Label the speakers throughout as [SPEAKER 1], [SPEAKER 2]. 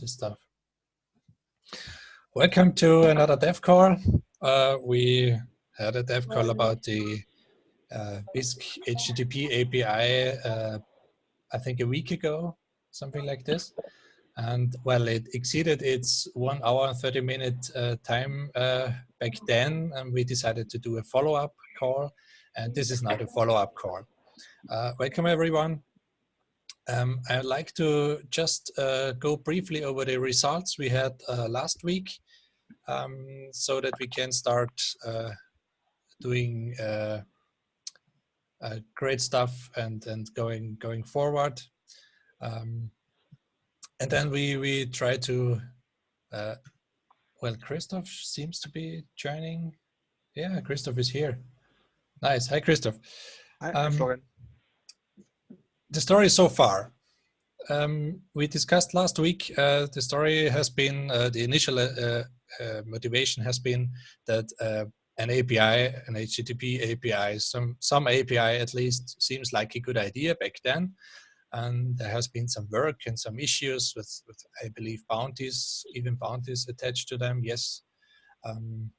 [SPEAKER 1] this stuff. Welcome to another dev call. Uh, we had a dev call about the uh, Bisq HTTP API, uh, I think a week ago, something like this. And well, it exceeded its one hour and 30 minute uh, time uh, back then, and we decided to do a follow-up call. And this is now the follow-up call. Uh, welcome everyone. Um, I'd like to just uh, go briefly over the results we had uh, last week um, so that we can start uh, doing uh, uh, great stuff and, and going, going forward. Um, and then we, we try to, uh, well, Christoph seems to be joining. Yeah, Christoph is here. Nice. Hi, Christoph.
[SPEAKER 2] Hi, um, Florian
[SPEAKER 1] the story so far. Um, we discussed last week, uh, the story has been, uh, the initial uh, uh motivation has been that uh, an API, an HTTP API, some, some API at least seems like a good idea back then. And there has been some work and some issues with, with I believe, bounties, even bounties attached to them, yes. Um,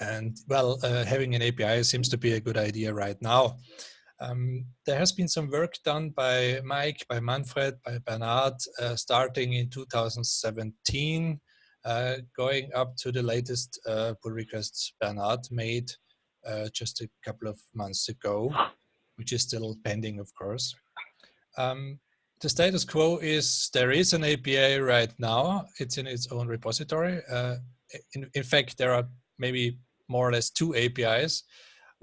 [SPEAKER 1] and well, uh, having an API seems to be a good idea right now. Um, there has been some work done by Mike, by Manfred, by Bernard, uh, starting in 2017, uh, going up to the latest uh, pull requests Bernard made uh, just a couple of months ago, which is still pending, of course. Um, the status quo is there is an API right now. It's in its own repository. Uh, in, in fact, there are maybe more or less two APIs.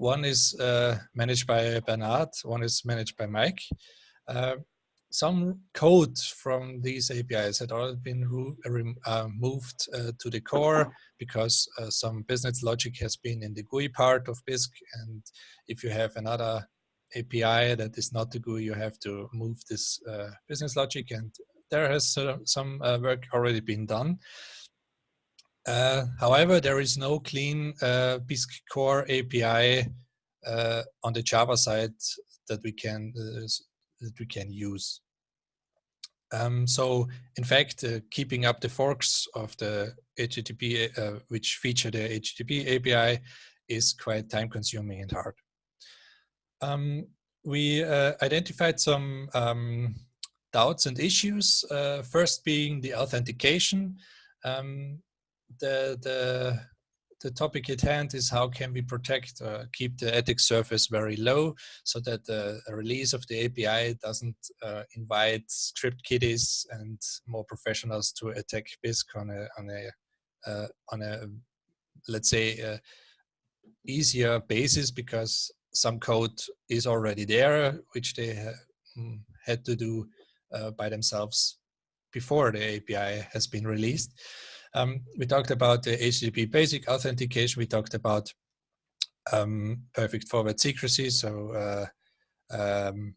[SPEAKER 1] One is uh, managed by Bernard, one is managed by Mike. Uh, some code from these APIs had already been uh, moved uh, to the core because uh, some business logic has been in the GUI part of Bisq. And if you have another API that is not the GUI, you have to move this uh, business logic. And there has some work already been done. Uh, however, there is no clean uh, Bisq core API uh, on the Java side that we can uh, that we can use. Um, so, in fact, uh, keeping up the forks of the HTTP, which feature the HTTP API, is quite time-consuming and hard. Um, we identified some um, doubts and issues. first, being the authentication. Um, the, the, the topic at hand is how can we protect, uh, keep the attack surface very low so that the release of the API doesn't uh, invite script kiddies and more professionals to attack Bisq on a, on a, uh, on a let's say, uh, easier basis because some code is already there, which they ha mm, had to do uh, by themselves before the API has been released. Um, we talked about the HTTP basic authentication. We talked about um, perfect forward secrecy, so uh, um,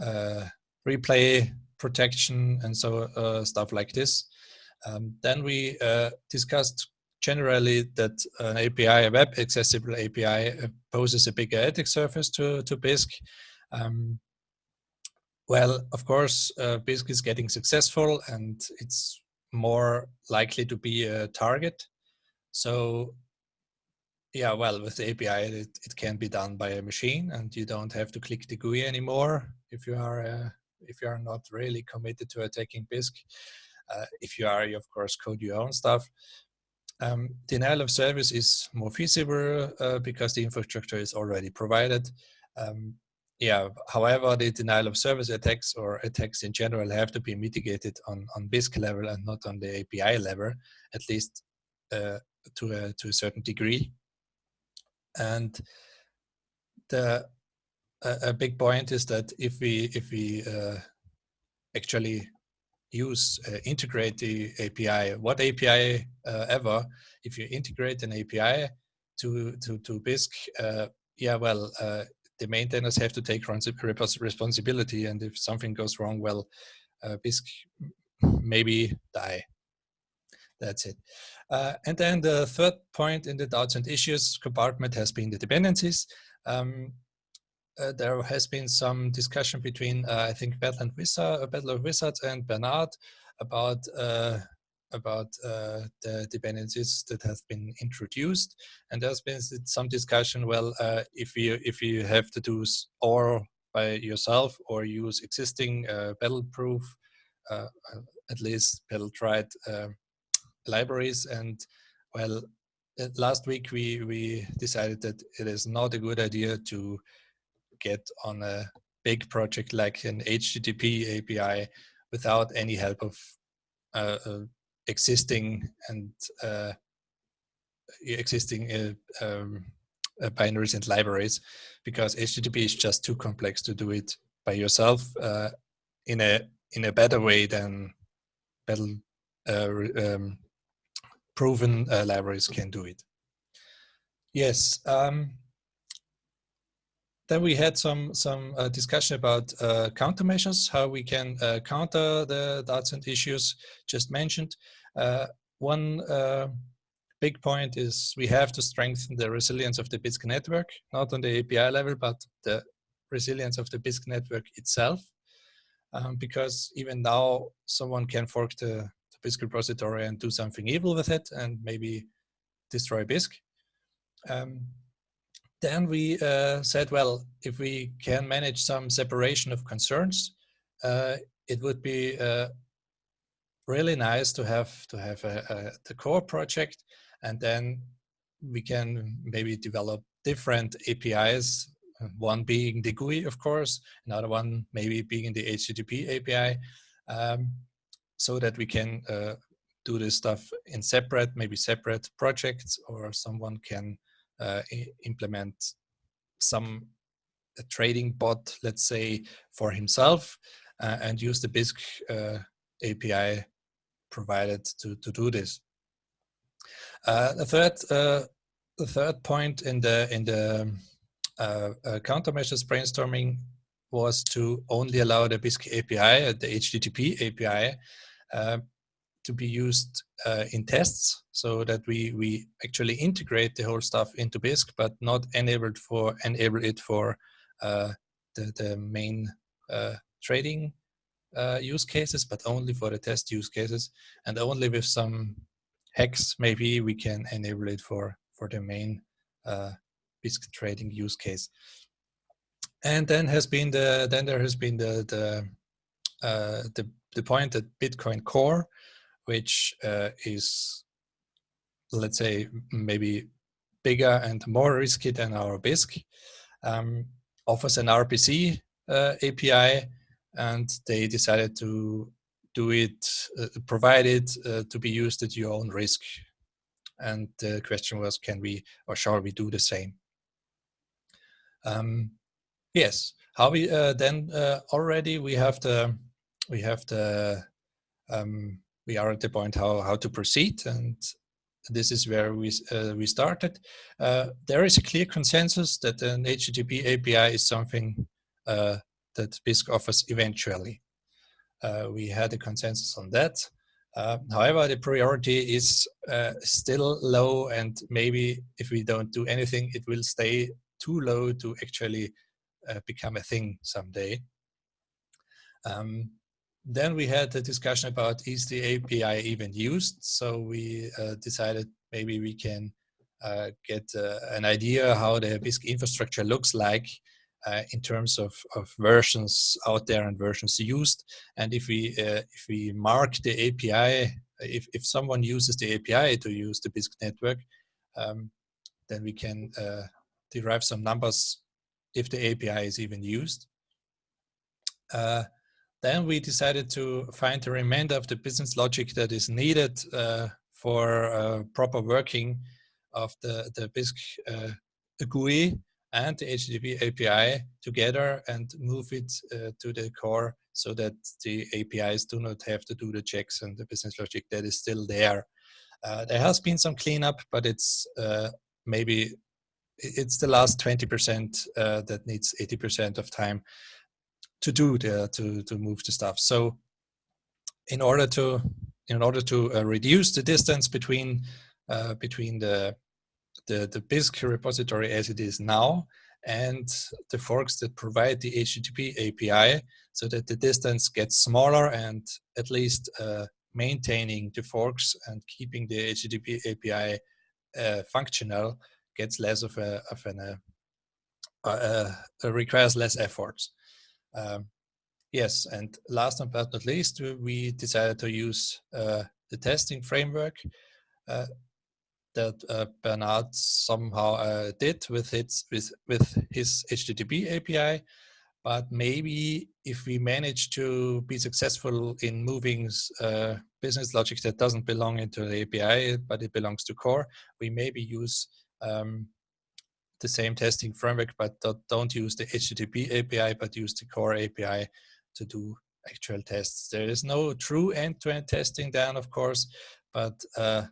[SPEAKER 1] uh, replay protection and so uh, stuff like this. Um, then we uh, discussed generally that an API, a web accessible API, uh, poses a bigger attack surface to, to Bisq. Um, well, of course, uh, Bisq is getting successful and it's more likely to be a target. So yeah, well, with the API, it, it can be done by a machine and you don't have to click the GUI anymore if you are uh, if you are not really committed to attacking Bisq. Uh, if you are, you of course code your own stuff. Um, denial of service is more feasible uh, because the infrastructure is already provided. Um, yeah, however, the denial of service attacks or attacks in general have to be mitigated on, on Bisq level and not on the API level, at least uh, to, a, to a certain degree. And the a, a big point is that if we if we uh, actually use uh, integrate the API, what API uh, ever, if you integrate an API to to to Bisq, uh, yeah, well, uh, the maintainers have to take responsibility. And if something goes wrong, well, uh, maybe die. That's it. Uh, and then the third point in the doubts and issues compartment has been the dependencies. Um, uh, there has been some discussion between, uh, I think, Battle and Wizard, uh, Battle of Wizards and Bernard about uh, about uh, the dependencies that have been introduced, and there's been some discussion. Well, uh, if you if you have to do OR by yourself or use existing uh, pedal-proof, uh, uh, at least battle-tried uh, libraries, and well, last week we we decided that it is not a good idea to get on a big project like an HTTP API without any help of uh, existing and uh, existing uh, um, uh, binaries and libraries because HTTP is just too complex to do it by yourself uh, in a in a better way than better um, proven libraries can do it. Yes. Um, then we had some some uh, discussion about uh, countermeasures, how we can uh, counter the Dartsend issues just mentioned. Uh, one uh, big point is we have to strengthen the resilience of the Bisq network, not on the API level, but the resilience of the Bisq network itself. Um, because even now, someone can fork the, the Bisq repository and do something evil with it and maybe destroy Bisq. Um, then we uh, said, well, if we can manage some separation of concerns, uh, it would be uh, really nice to have to have a, a, the core project, and then we can maybe develop different APIs. One being the GUI, of course, another one maybe being the HTTP API, um, so that we can uh, do this stuff in separate, maybe separate projects, or someone can implement some trading bot, let's say, for himself uh, and use the Bisq uh, API provided to, to do this. Uh, the third the third point in the in the uh, uh, countermeasures brainstorming was to only allow the Bisq API, the HTTP API, to be used uh, in tests so that we we actually integrate the whole stuff into Bisq, but not enabled for enable it for uh, the the main uh, trading uh, use cases, but only for the test use cases, and only with some hacks maybe we can enable it for for the main uh, Bisq trading use case. And then has been the then there has been the the uh, the the point that Bitcoin Core which uh, is, let's say, maybe bigger and more risky than our Bisq, um, offers an RPC uh, API, and they decided to do it, uh, provide it uh, to be used at your own risk. And the question was, can we or shall we do the same? Um, yes. How we uh, then uh, already we have the we have the um, we are at the point how, how to proceed and this is where we, uh, we started. Uh, there is a clear consensus that an HTTP API is something uh, that Bisq offers eventually. Uh, we had a consensus on that. Uh, however, the priority is uh, still low and maybe if we don't do anything, it will stay too low to actually become a thing someday. Um, then we had a discussion about is the API even used? So we uh, decided maybe we can uh, get uh, an idea how the Bisq infrastructure looks like uh, in terms of, of versions out there and versions used. And if we uh, if we mark the API, if, if someone uses the API to use the Bisq network, um, then we can uh, derive some numbers if the API is even used. Then we decided to find the remainder of the business logic that is needed uh, for uh, proper working of the, the Bisq uh, GUI and the HTTP API together and move it uh, to the core so that the APIs do not have to do the checks and the business logic that is still there. Uh, there has been some cleanup, but it's uh, maybe it's the last 20% that needs 80% of time to do there to to move the stuff. So in order to in order to uh, reduce the distance between uh, between the the the Bisq repository as it is now and the forks that provide the HTTP API so that the distance gets smaller and at least uh, maintaining the forks and keeping the HTTP API uh, functional gets less of a, of an, uh, uh, requires less efforts. Um, yes, and last but not least, we decided to use uh, the testing framework uh, that uh, Bernard somehow uh, did with its with with his HTTP API. But maybe if we manage to be successful in moving uh, business logic that doesn't belong into the API, but it belongs to core, we maybe use um, the same testing framework, but don't use the HTTP API, but use the core API to do actual tests. There is no true end-to-end -end testing done, of course, but uh,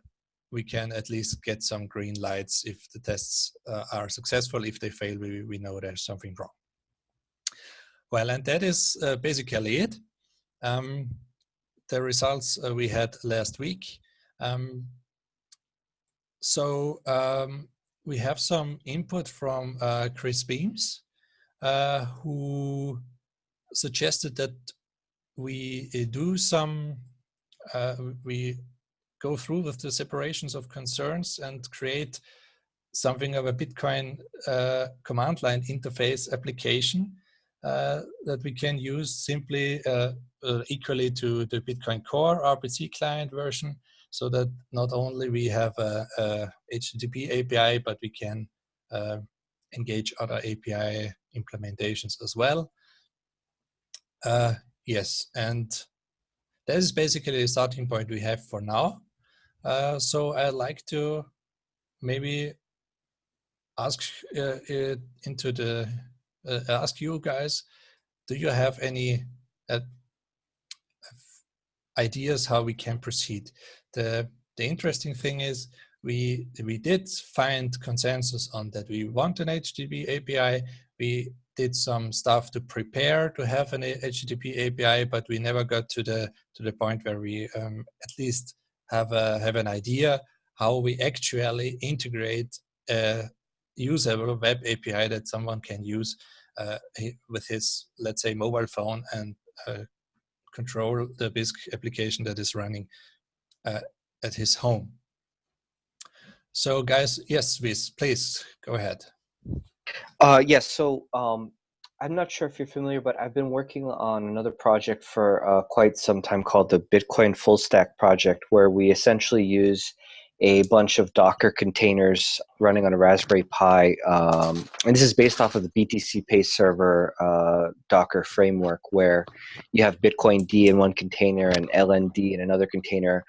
[SPEAKER 1] we can at least get some green lights if the tests uh, are successful. If they fail, we, we know there's something wrong. Well, and that is uh, basically it. Um, the results uh, we had last week. Um, so um, we have some input from uh, Chris Beams, uh, who suggested that we uh, do some, uh, we go through with the separations of concerns and create something of a Bitcoin uh, command line interface application uh, that we can use simply equally to the Bitcoin Core RPC client version so that not only we have a, a HTTP API, but we can uh, engage other API implementations as well. Uh, yes, and that is basically the starting point we have for now. Uh, so I'd like to maybe ask uh, into the uh, ask you guys, do you have any uh, ideas how we can proceed? The the interesting thing is we we did find consensus on that we want an HTTP API. We did some stuff to prepare to have an HTTP API, but we never got to the to the point where we um, at least have a have an idea how we actually integrate a usable web API that someone can use uh, with his let's say mobile phone and uh, control the Bisq application that is running uh, at his home. So guys, yes, please, please go ahead.
[SPEAKER 2] Uh, yes, so um, I'm not sure if you're familiar, but I've been working on another project for uh, quite some time called the Bitcoin Full Stack Project, where we essentially use a bunch of Docker containers running on a Raspberry Pi. Um, and this is based off of the BTCPay server uh, Docker framework, where you have Bitcoin D in one container and LND in another container.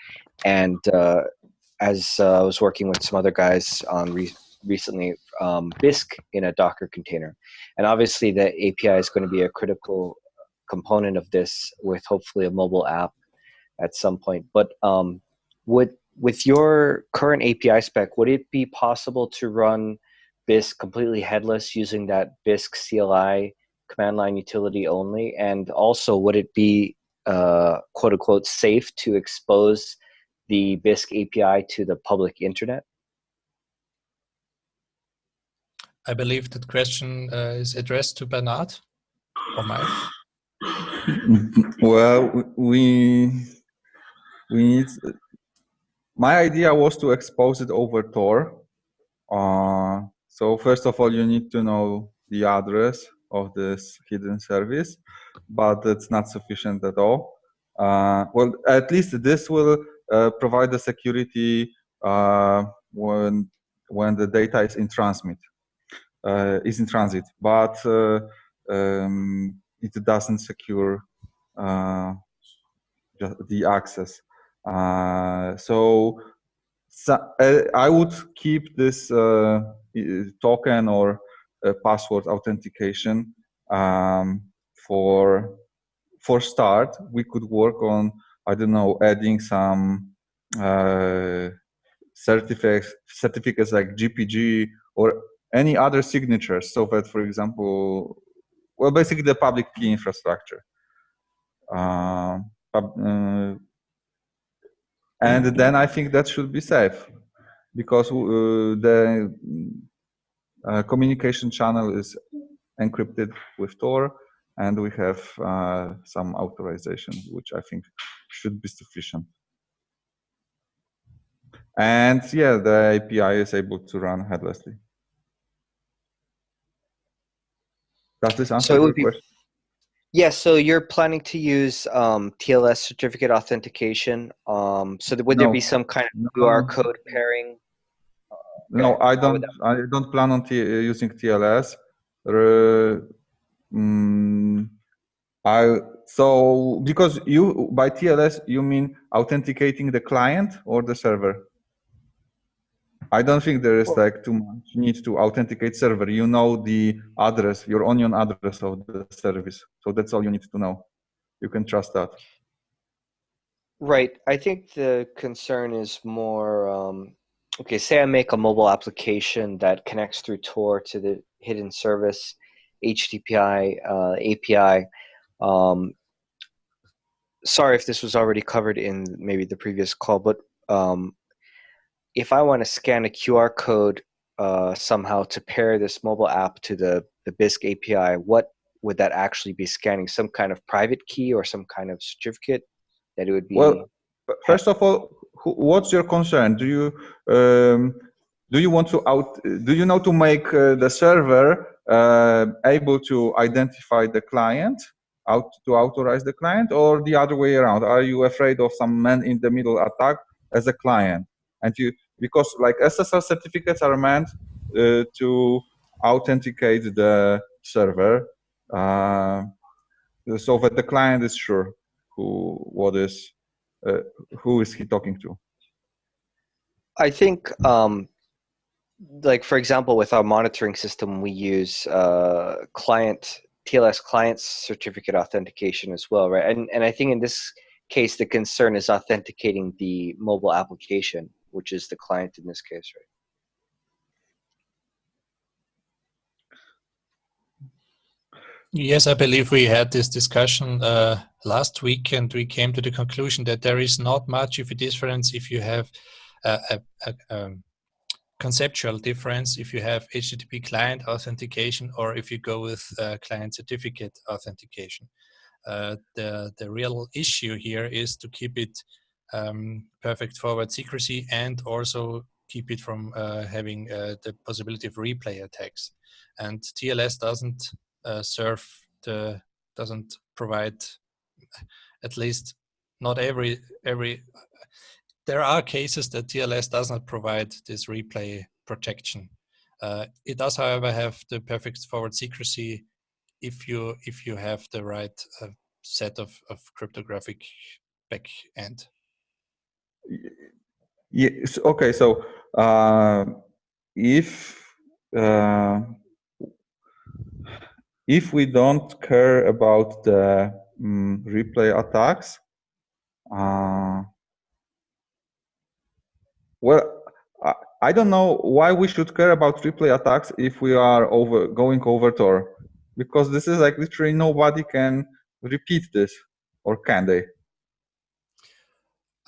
[SPEAKER 2] And uh, as uh, I was working with some other guys on re recently, um, Bisq in a Docker container. And obviously, the API is going to be a critical component of this with hopefully a mobile app at some point. But um, would with your current API spec, would it be possible to run Bisq completely headless using that Bisq CLI command line utility only? And also, would it be uh, quote unquote safe to expose the Bisq API to the public internet?
[SPEAKER 1] I believe that question uh, is addressed to Bernard or Mike.
[SPEAKER 3] Well, we we need my idea was to expose it over Tor. Uh, so first of all, you need to know the address of this hidden service, but it's not sufficient at all. Uh, well, at least this will provide the security uh, when when the data is in transmit, uh, is in transit, but uh, um, it doesn't secure the access. Uh, so, so uh, I would keep this uh, token or password authentication um, for for start. We could work on I don't know adding some uh, certificates certificates like GPG or any other signatures. So that for example well basically the public key infrastructure. Uh, uh, and then I think that should be safe because uh, the uh, communication channel is encrypted with Tor, and we have uh, some authorization, which I think should be sufficient. And yeah, the API is able to run headlessly. Does this answer
[SPEAKER 2] So it
[SPEAKER 3] your
[SPEAKER 2] would be-
[SPEAKER 3] question?
[SPEAKER 2] Yes, so you're planning to use um, TLS certificate authentication. Um, so would there be some kind of
[SPEAKER 3] No.
[SPEAKER 2] QR code pairing?
[SPEAKER 3] No, I don't. I don't plan on t using TLS. Uh, mm, I so because you by TLS you mean authenticating the client or the server. I don't think there is like too much need to authenticate server. You know the address, your onion address of the service. So that's all you need to know. You can trust that.
[SPEAKER 2] Right. I think the concern is more um, okay, say I make a mobile application that connects through Tor to the hidden service HTTPI uh, API. Um, sorry if this was already covered in maybe the previous call, but um, if I want to scan a QR code uh, somehow to pair this mobile app to the, the Bisq API, what would that actually be scanning? Some kind of private key or some kind of certificate that it would be?
[SPEAKER 3] Well, First of all, what's your concern? Do you um, do you want to out? Do you know to make uh, the server uh, able to identify the client, out to authorize the client, or the other way around? Are you afraid of some man in the middle attack as a client? And you because like SSL certificates are meant uh, to authenticate the server, uh, so that the client is sure who what is uh, who is he talking to?
[SPEAKER 2] I think, um, like for example, with our monitoring system, we use uh, client TLS client certificate authentication as well, right? And and I think in this case, the concern is authenticating the mobile application, which is the client in this case, right?
[SPEAKER 1] Yes, I believe we had this discussion uh, last week, and we came to the conclusion that there is not much of a difference if you have a, a, a um, conceptual difference if you have HTTP client authentication or if you go with uh, client certificate authentication. Uh, the the real issue here is to keep it um, perfect forward secrecy and also keep it from uh, having uh, the possibility of replay attacks. And TLS doesn't uh, serve the doesn't provide at least not every every there are cases that TLS does not provide this replay protection. Uh, it does, however, have the perfect forward secrecy if you if you have the right uh, set of, of cryptographic back end.
[SPEAKER 3] Yes. Okay. So uh, if uh, if we don't care about the um, replay attacks, uh, well, I, don't know why we should care about replay attacks if we are over going over Tor, because this is like literally nobody can repeat this, or can they?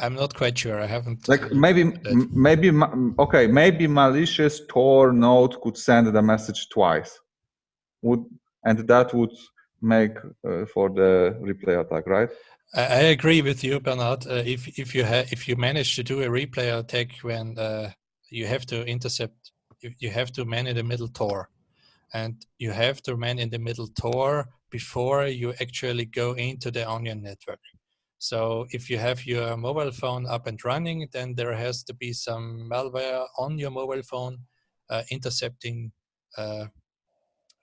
[SPEAKER 1] I'm not quite sure. I haven't
[SPEAKER 3] like maybe maybe okay maybe malicious tor node could send the message twice would and that would make uh, for the replay attack right
[SPEAKER 1] I, agree with you, Bernard. Uh, if if you if you manage to do a replay attack when uh, you have to intercept, you, you have to man in the middle Tor, and you have to man in the middle Tor before you actually go into the onion network. So if you have your mobile phone up and running, then there has to be some malware on your mobile phone uh, intercepting uh,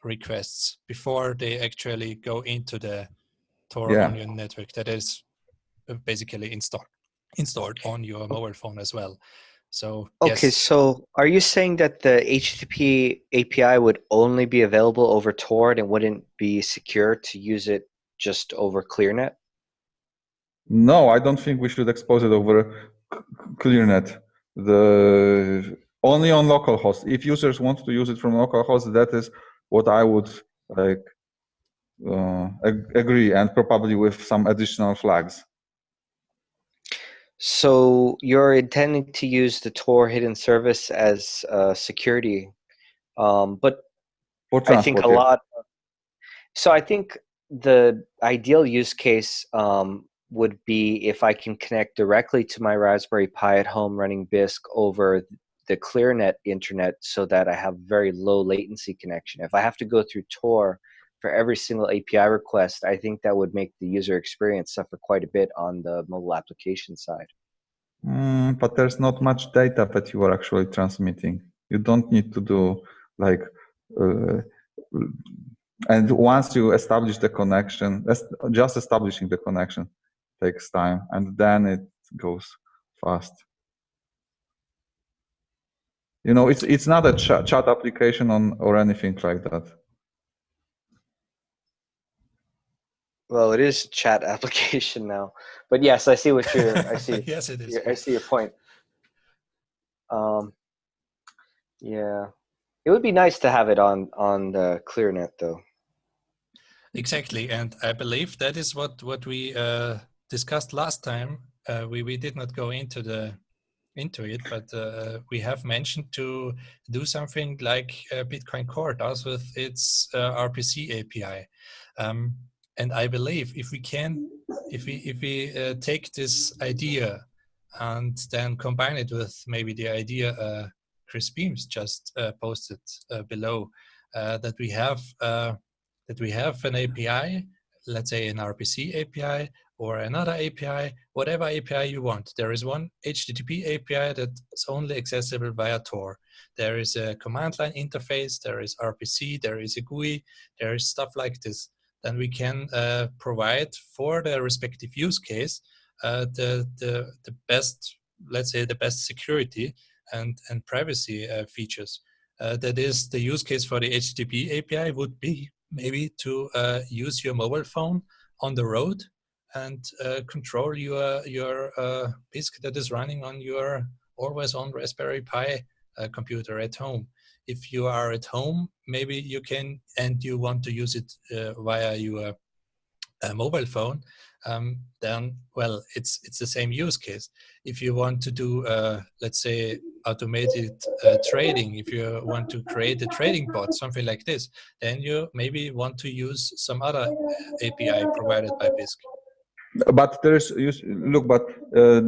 [SPEAKER 1] requests before they actually go into the Tor
[SPEAKER 3] Yeah.
[SPEAKER 1] Onion network that is uh, basically installed installed on your mobile phone as well. So
[SPEAKER 2] Okay,
[SPEAKER 1] yes,
[SPEAKER 2] so are you saying that the HTTP API would only be available over Tor and wouldn't be secure to use it just over ClearNet?
[SPEAKER 3] no i don't think we should expose it over clearnet the only on localhost if users want to use it from localhost that is what i would like ag- agree and probably with some additional flags
[SPEAKER 2] So you're intending to use the Tor hidden service as a security Um, but I think a lot. So I think the ideal use case um, would be if I can connect directly to my Raspberry Pi at home running Bisq over the ClearNet internet so that I have very low latency connection. If I have to go through Tor for every single API request, I think that would make the user experience suffer quite a bit on the mobile application side.
[SPEAKER 3] Mm, but there's not much data that you are actually transmitting. You don't need to do like, uh, and once you establish the connection, just establishing the connection takes time, and then it goes fast. You know, it's it's not a chat, chat application on or anything like that.
[SPEAKER 2] Well, it is chat application now, but yes, I see what you're. I see.
[SPEAKER 1] yes, it is.
[SPEAKER 2] I see your point. Um, yeah, it would be nice to have it on on the ClearNet though.
[SPEAKER 1] Exactly, and I believe that is what what we uh, discussed last time. Uh, we we did not go into the into it, but uh, we have mentioned to do something like uh, Bitcoin Core does with its uh, RPC API. Um, and I believe if we can, if we if we uh, take this idea and then combine it with maybe the idea uh, Chris Beams just uh, posted below, that we have that we have an API, let's say an RPC API or another API, whatever API you want. There is one HTTP API that's only accessible via Tor. There is a command line interface, there is RPC, there is a GUI, there is stuff like this. Then we can uh, provide for the respective use case uh, the, the, the best, let's say the best security and, and privacy uh, features. Uh, that is the use case for the HTTP API would be maybe to uh, use your mobile phone on the road and uh, control your your Bisq that is running on your always on Raspberry Pi computer at home. If you are at home, maybe you can and you want to use it uh, via your uh, mobile phone, um, then well, it's it's the same use case. If you want to do, uh, let's say, automated uh, trading, if you want to create a trading bot, something like this, then you maybe want to use some other API provided by Bisq
[SPEAKER 3] but there's look but uh,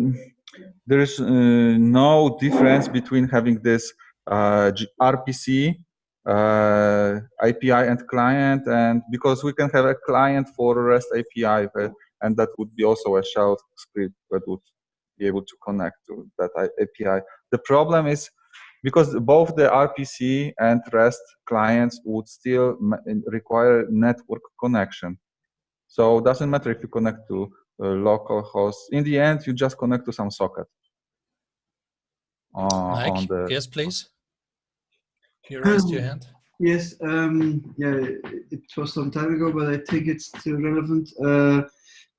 [SPEAKER 3] there's uh, no difference between having this uh, rpc uh, api and client and because we can have a client for rest api uh, and that would be also a shell script that would be able to connect to that api the problem is because both the rpc and rest clients would still require network connection so it doesn't matter if you connect to local host. In the end, you just connect to some socket.
[SPEAKER 1] Uh, Mike, yes, please. You raised your hand.
[SPEAKER 4] Yes, um, yeah, it was some time ago, but I think it's still relevant. Uh,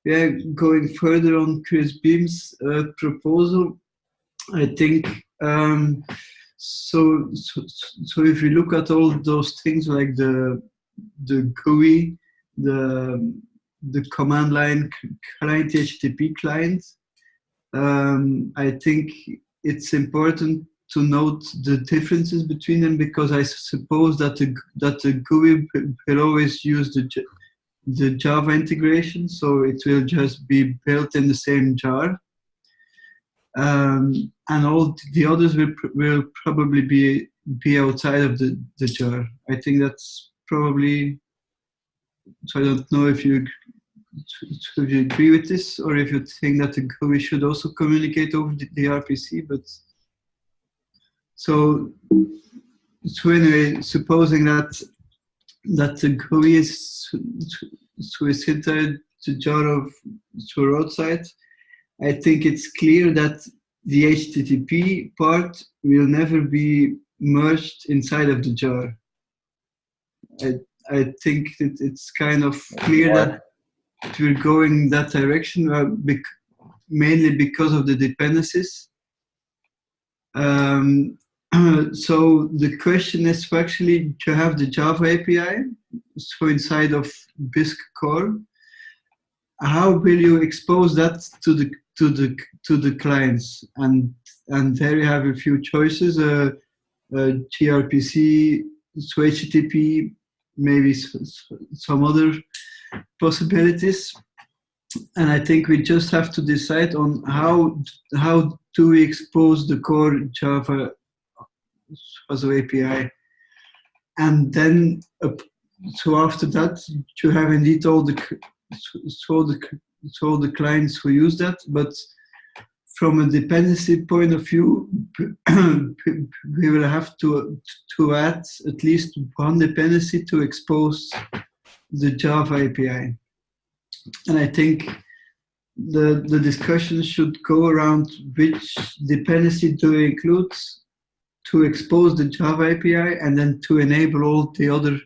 [SPEAKER 4] yeah, going further on Chris Beam's uh, proposal, I think um, so, so. So if you look at all those things like the the GUI, the the command line client HTTP client, um, I think it's important to note the differences between them because I suppose that the that the GUI will always use the the Java integration, so it will just be built in the same jar. Um, and all the others will will probably be be outside of the, the jar. I think that's probably so I don't know if you if you agree with this or if you think that the GUI should also communicate over the, the RPC, but so so anyway, supposing that that the GUI is is inside the jar of to roadside, I think it's clear that the HTTP part will never be merged inside of the jar. I, I think that it's kind of clear that we're going that direction, uh, bec mainly because of the dependencies. Um, so the question is actually to have the Java API, so inside of Bisq core, how will you expose that to the to the to the clients? And and there you have a few choices: uh, uh, gRPC, so HTTP, maybe some other possibilities. And I think we just have to decide on how how do we expose the core Java an API, and then so after that you have indeed all the so the so the clients who use that, but from a dependency point of view, we will have to to add at least one dependency to expose the Java API. And I think the the discussion should go around which dependency to include to expose the Java API and then to enable all the other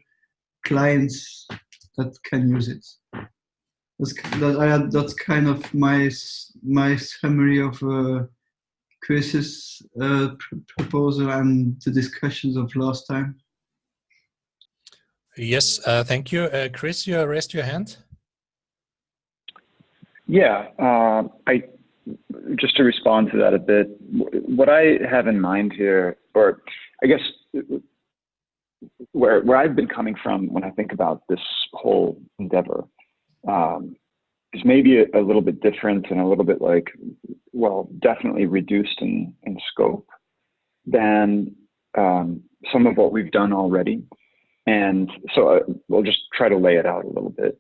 [SPEAKER 4] clients that can use it. That's that I that's kind of my my summary of uh, Chris's uh, pr proposal and the discussions of last time.
[SPEAKER 1] Yes, uh, thank you, uh, Chris. You raised your hand.
[SPEAKER 5] Yeah, uh, I just to respond to that a bit. What I have in mind here, or I guess where where I've been coming from when I think about this whole endeavor, um, is maybe a, a, little bit different and a little bit like, well, definitely reduced in, in scope than um, some of what we've done already. And so I, uh, we'll just try to lay it out a little bit.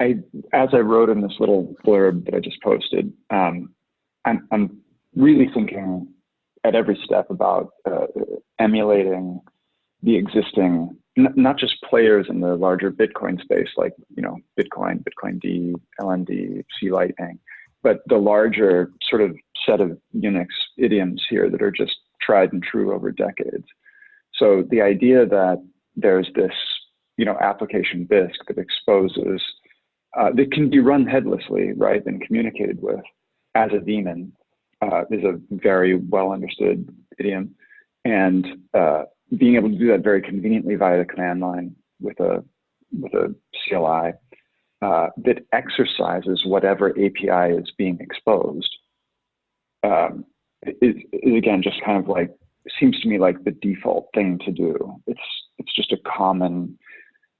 [SPEAKER 5] I, as I wrote in this little blurb that I just posted, um, I'm, I'm really thinking at every step about uh, emulating the existing not just players in the larger Bitcoin space, like you know Bitcoin, Bitcoin D, LND, C Lightning, but the larger sort of set of Unix idioms here that are just tried and true over decades. So the idea that there's this you know application Bisq that exposes uh, that can be run headlessly, right, and communicated with as a daemon uh, is a very well understood idiom, and uh, being able to do that very conveniently via the command line with a with a CLI uh, that exercises whatever API is being exposed um, is, is again just kind of like seems to me like the default thing to do. It's it's just a common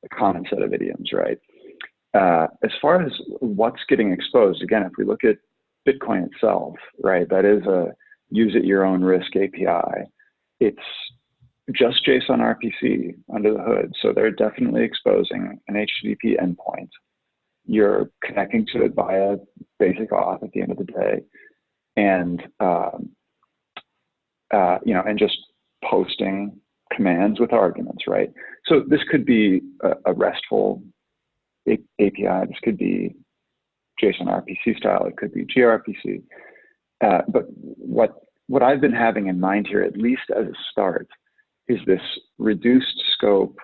[SPEAKER 5] a common set of idioms, right? Uh, as far as what's getting exposed, again, if we look at Bitcoin itself, right, that is a use at your own risk API. It's just JSON RPC under the hood. So they're definitely exposing an HTTP endpoint. You're connecting to it via basic auth at the end of the day, and um, uh, you know, and just posting commands with arguments, right? So this could be a, a RESTful API. This could be JSON RPC style. It could be gRPC. Uh, but what what I've been having in mind here, at least as a start, is this reduced scope,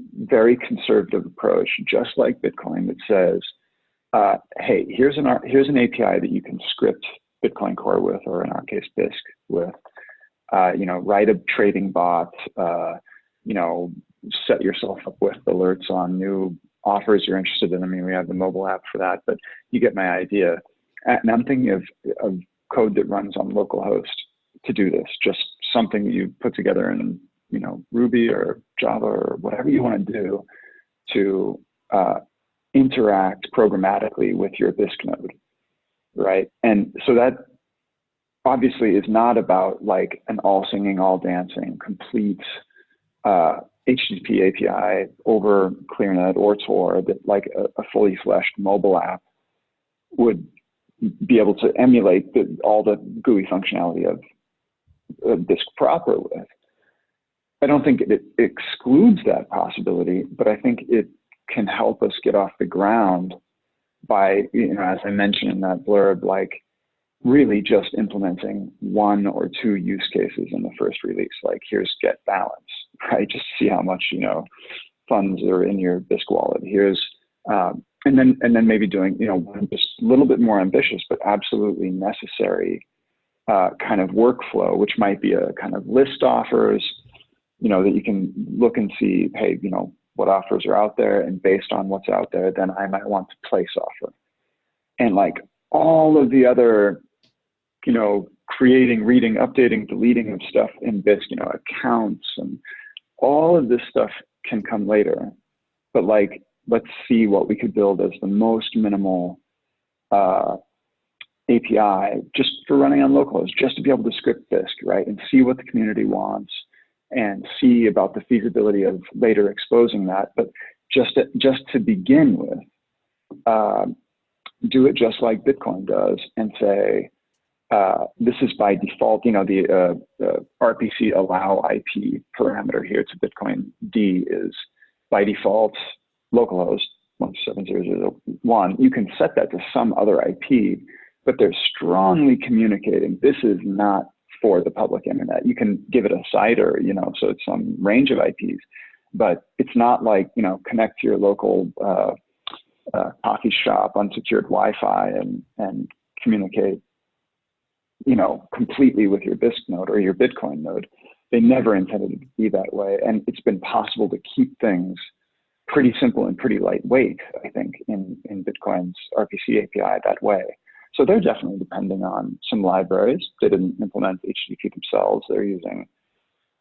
[SPEAKER 5] very conservative approach, just like Bitcoin, that says, uh, hey, here's an, here's an API that you can script Bitcoin Core with, or in our case, Bisq with. Uh, you know, write a trading bot, uh, you know, set yourself up with alerts on new offers you're interested in. I mean, we have the mobile app for that, but you get my idea. And I'm thinking of, of code that runs on localhost to do this, just something that you put together in you know, Ruby or Java or whatever you want to do to uh, interact programmatically with your Bisq node, right? And so that obviously is not about like an all singing, all dancing, complete uh, HTTP API over ClearNet or Tor that like a, a fully fleshed mobile app would be able to emulate the, all the GUI functionality of, of Bisq proper with. I don't think it excludes that possibility, but I think it can help us get off the ground by, you know, as I mentioned in that blurb, like really just implementing one or two use cases in the first release. Like here's get balance, right? Just see how much, you know, funds are in your Bisq wallet. Here's, um, and then, and then maybe doing, you know, just a little bit more ambitious, but absolutely necessary uh, kind of workflow, which might be a kind of list offers, you know, that you can look and see, hey, you know, what offers are out there, and based on what's out there, then I might want to place offer. And like all of the other, you know, creating, reading, updating, deleting of stuff in Bisq, you know, accounts and all of this stuff can come later, but like, let's see what we could build as the most minimal uh, API just for running on localhost, just to be able to script this, right? And see what the community wants and see about the feasibility of later exposing that. But just to, just to begin with, uh, do it just like Bitcoin does and say, uh, this is by default, you know, the, uh, RPC allow IP parameter here to Bitcoin D is by default localhost 17001. You can set that to some other IP, but they're strongly communicating this is not for the public internet. You can give it a CIDR, you know, so it's some range of IPs, but it's not like, you know, connect to your local uh, uh, coffee shop, unsecured Wi-Fi, and and communicate, you know, completely with your Bisq node or your Bitcoin node. They never intended it to be that way, and it's been possible to keep things pretty simple and pretty lightweight. I think in in Bitcoin's RPC API that way. So they're definitely depending on some libraries. They didn't implement HTTP themselves. They're using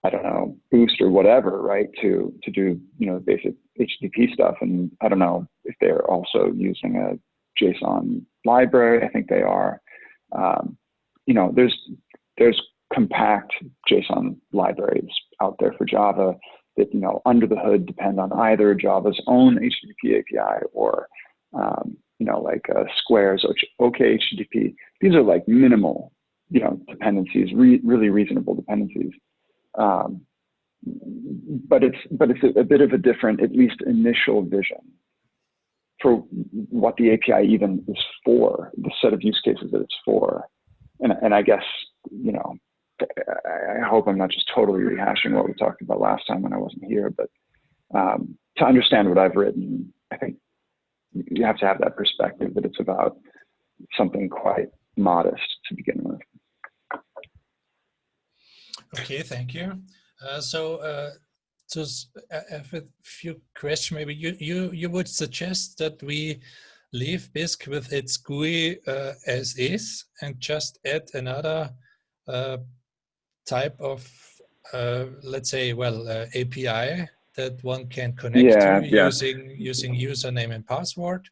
[SPEAKER 5] I don't know, Boost or whatever, right, to to do you know basic HTTP stuff. And I don't know if they're also using a JSON library. I think they are. Um, you know, there's there's compact JSON libraries out there for Java that you know under the hood depend on either Java's own HTTP API or um, you know like uh, Square's OkHttp. These are like minimal you know dependencies, re really reasonable dependencies. Um, but it's but it's a, a, bit of a different, at least initial vision for what the API even is for, the set of use cases that it's for. And and I guess you know, I, hope I'm not just totally rehashing what we talked about last time when I wasn't here, but um, to understand what I've written, I think you have to have that perspective that it's about something quite modest to begin with.
[SPEAKER 1] Okay, thank you. Uh, so uh, just uh, have a few questions. Maybe you, you, you would suggest that we leave Bisq with its GUI uh, as is and just add another uh, type of, uh, let's say, well, API that one can connect yeah, to yeah. using using username and password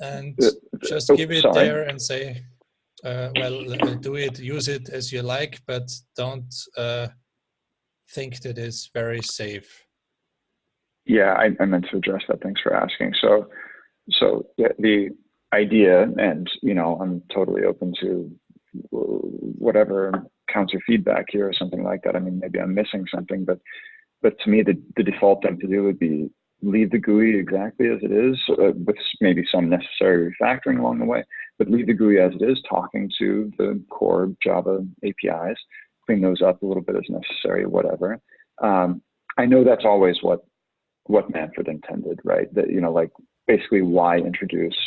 [SPEAKER 1] and just give it sorry. there and say uh, well, uh, do it, use it as you like, but don't uh, think that it's very safe.
[SPEAKER 5] Yeah, I, I, meant to address that. Thanks for asking. So, so the, the idea, and you know, I'm totally open to whatever counter feedback here or something like that. I mean, maybe I'm missing something, but but to me, the, the default thing to do would be leave the GUI exactly as it is, uh, with maybe some necessary refactoring along the way, but leave the GUI as it is, talking to the core Java APIs, clean those up a little bit as necessary, whatever. Um, I know that's always what what Manfred intended, right? That you know, like basically, why introduce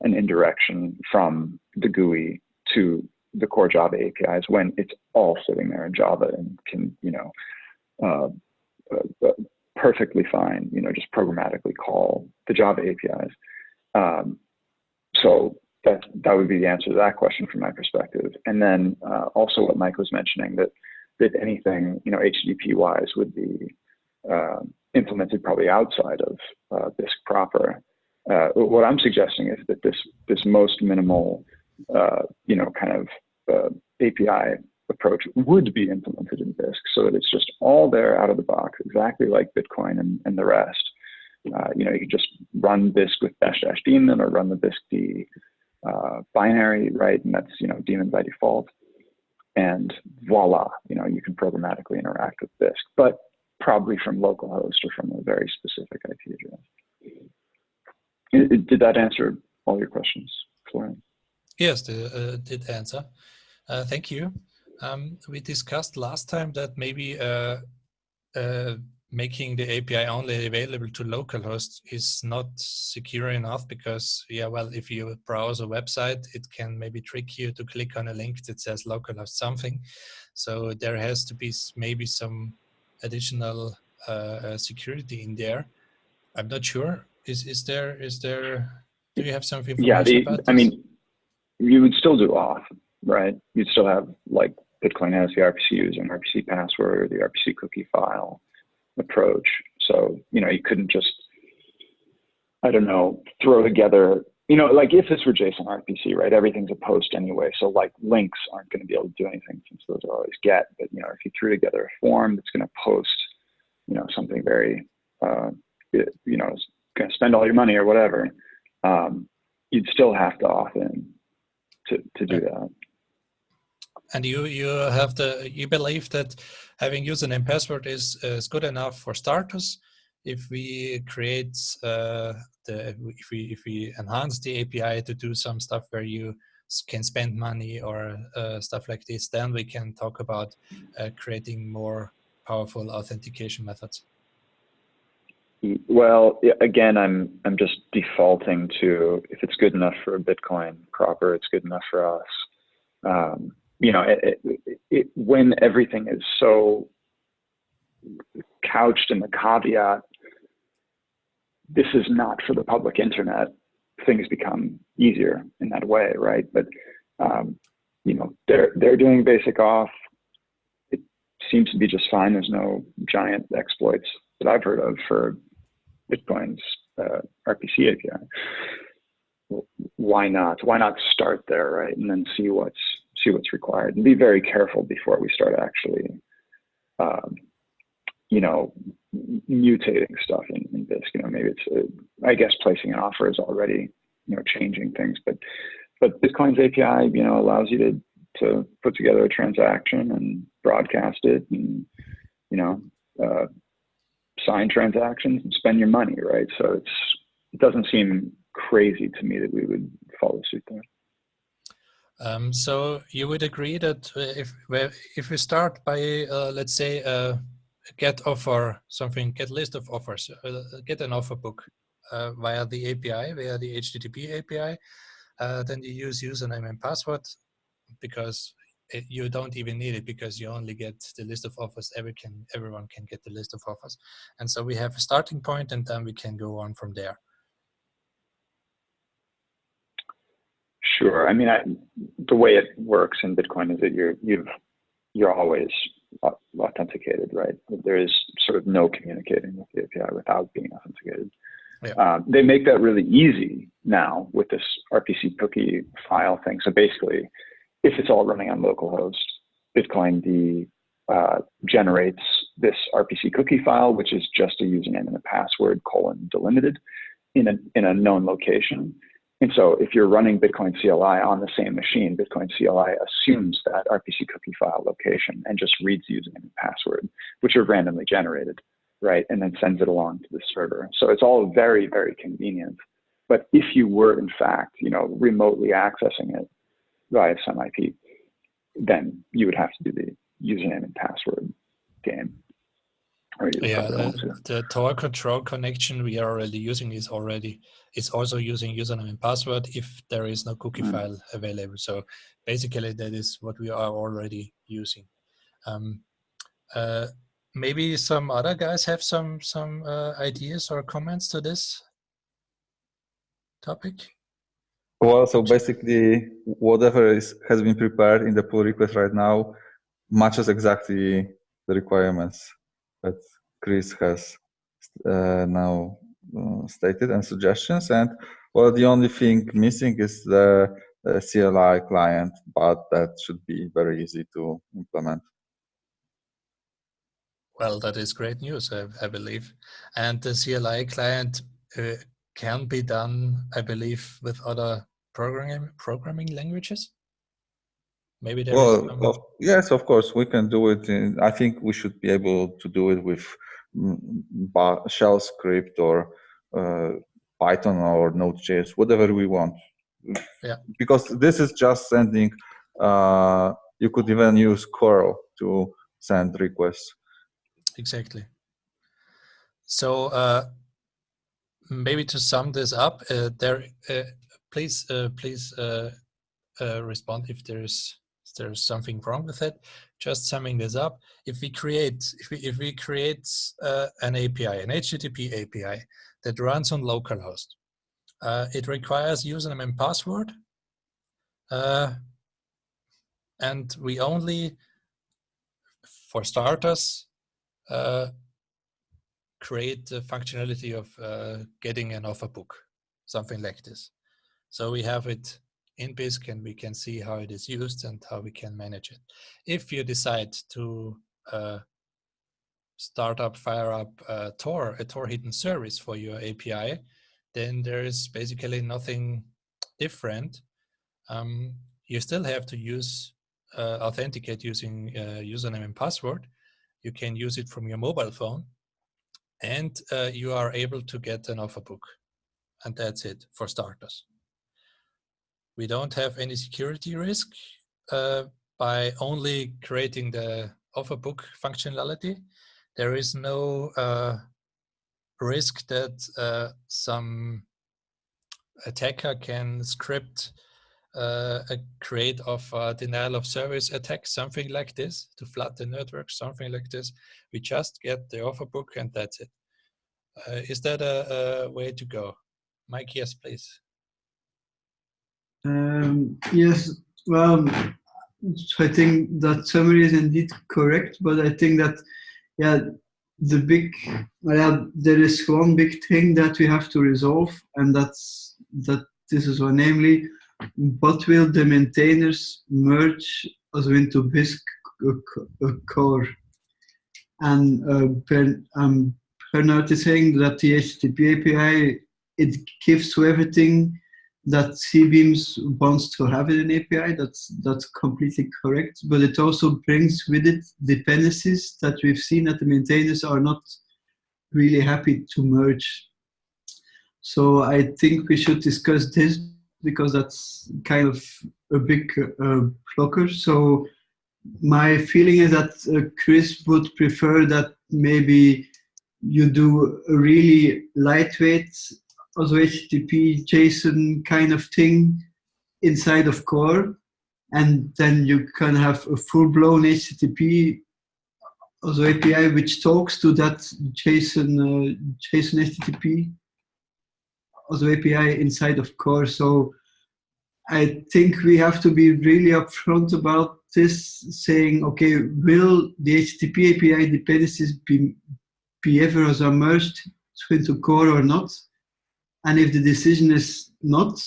[SPEAKER 5] an indirection from the GUI to the core Java APIs when it's all sitting there in Java and can, you know, uh, uh, perfectly fine, you know, just programmatically call the Java APIs. Um, so that that would be the answer to that question from my perspective. And then uh, also what Mike was mentioning that that anything you know HTTP wise would be uh, implemented probably outside of uh, Bisq proper. Uh, what I'm suggesting is that this this most minimal uh, you know kind of uh, API approach would be implemented in Bisq so that it's just all there out of the box, exactly like Bitcoin and, and the rest. Uh, you know, you could just run Bisq with dash dash daemon or run the Bisq D uh, binary, right? And that's, you know, daemon by default. And voila, you know, you can programmatically interact with Bisq, but probably from localhost or from a very specific IP address. Did that answer all your questions, Florian?
[SPEAKER 1] Yes, it uh, did answer. Uh, thank you. Um, we discussed last time that maybe uh, uh, making the API only available to localhost is not secure enough because, yeah, well, if you browse a website, it can maybe trick you to click on a link that says localhost something. So there has to be maybe some additional uh, uh, security in there. I'm not sure. Is is there is there? Do you have something?
[SPEAKER 5] Yeah, the, I mean, you would still do auth, right? You'd still have like Bitcoin has the RPC user and RPC password, the RPC cookie file, approach. So, you know, you couldn't just, I don't know, throw together, you know, like if this were JSON RPC, right, everything's a post anyway. So like links aren't going to be able to do anything since those are always get. But, you know, if you threw together a form that's going to post, you know, something very, uh, you know, going to spend all your money or whatever, um, you'd still have to opt in to, to do that.
[SPEAKER 1] And you you have the you believe that having username password is is good enough for starters. If we create uh, the if we if we enhance the API to do some stuff where you can spend money or uh, stuff like this, then we can talk about uh, creating more powerful authentication methods.
[SPEAKER 5] Well, again, I'm I'm just defaulting to if it's good enough for Bitcoin proper, it's good enough for us. Um, you know, it, it, it, when everything is so couched in the caveat, this is not for the public internet. Things become easier in that way, right? But um, you know, they're they're doing basic auth. It seems to be just fine. There's no giant exploits that I've heard of for Bitcoin's uh, RPC API. Why not? Why not start there, right? And then see what's see what's required, and be very careful before we start actually, um, you know, mutating stuff in, in Bisq. You know, maybe it's uh, I guess placing an offer is already you know changing things, but but Bitcoin's API you know allows you to to put together a transaction and broadcast it, and you know. Uh, sign transactions and spend your money, right? So it's it doesn't seem crazy to me that we would follow suit there.
[SPEAKER 1] Um, so you would agree that if if we start by uh, let's say uh, get offer something, get list of offers, uh, get an offer book uh, via the API, via the HTTP API, uh, then you use username and password because it, you don't even need it because you only get the list of offers. Every can, everyone can get the list of offers. And so we have a starting point and then we can go on from there.
[SPEAKER 5] Sure. I mean, I, the way it works in Bitcoin is that you're, you've, you're always authenticated, right? There is sort of no communicating with the API without being authenticated. Yeah. Um, they make that really easy now with this RPC cookie file thing. So basically, if it's all running on localhost, Bitcoin uh, generates this RPC cookie file, which is just a username and a password colon delimited in a, in a known location. And so if you're running Bitcoin CLI on the same machine, Bitcoin CLI assumes that RPC cookie file location and just reads username and password, which are randomly generated, right? And then sends it along to the server. So it's all very, very convenient. But if you were in fact, you know, remotely accessing it, via some IP, then you would have to do the username and password game.
[SPEAKER 1] Yeah, the, the Tor control connection we are already using is already is also using username and password if there is no cookie mm. file available. So basically, that is what we are already using. Um, uh, maybe some other guys have some some uh, ideas or comments to this topic.
[SPEAKER 3] Well, so basically, whatever is, has been prepared in the pull request right now matches exactly the requirements that Chris has uh, now uh, stated and suggestions. And well, the only thing missing is the uh, CLI client, but that should be very easy to implement.
[SPEAKER 1] Well, that is great news, I, I believe. And the CLI client uh, can be done, I believe, with other programming programming languages? Maybe there
[SPEAKER 3] well, yes, of course, we can do it. In, I think we should be able to do it with mm, shell script or uh, Python or Node.js, whatever we want.
[SPEAKER 1] Yeah.
[SPEAKER 3] Because this is just sending. Uh, you could even use curl to send requests.
[SPEAKER 1] Exactly. So uh, maybe to sum this up, uh, there uh, please uh, please uh, uh, respond if there's if there's something wrong with it. Just summing this up, if we create if we if we create uh, an API, an HTTP API that runs on localhost, uh, it requires username and password, uh, and we only, for starters, create the functionality of uh, getting an offer book, something like this. So we have it in Bisq and we can see how it is used and how we can manage it. If you decide to uh, start up, fire up uh, Tor, a Tor hidden service for your API, then there is basically nothing different. Um, you still have to use uh, authenticate using uh, username and password. You can use it from your mobile phone and uh, you are able to get an offer book. And that's it for starters. We don't have any security risk uh, by only creating the offer book functionality. There is no uh, risk that uh, some attacker can script uh, a create of denial of service attack, something like this, to flood the network, something like this. We just get the offer book and that's it. Uh, is that a, a, way to go? Mike, yes, please.
[SPEAKER 4] Um, yes, well, I think that summary is indeed correct, but I think that, yeah, the big, well, there is one big thing that we have to resolve, and that's that this is one, namely, what will the maintainers merge also into Bisq core? And uh, per, um, Bernard is saying that the HTTP API, it gives to everything that CBeams wants to have in an API. That's, that's completely correct. But it also brings with it dependencies that we've seen that the maintainers are not really happy to merge. So I think we should discuss this because that's kind of a big uh, blocker. So my feeling is that uh, Chris would prefer that maybe you do a really lightweight also HTTP JSON kind of thing inside of core and then you can have a full-blown HTTP also API which talks to that JSON uh, JSON HTTP also API inside of core. So I think we have to be really upfront about this, saying, okay, will the HTTP API dependencies be, be ever as merged into core or not? And if the decision is not,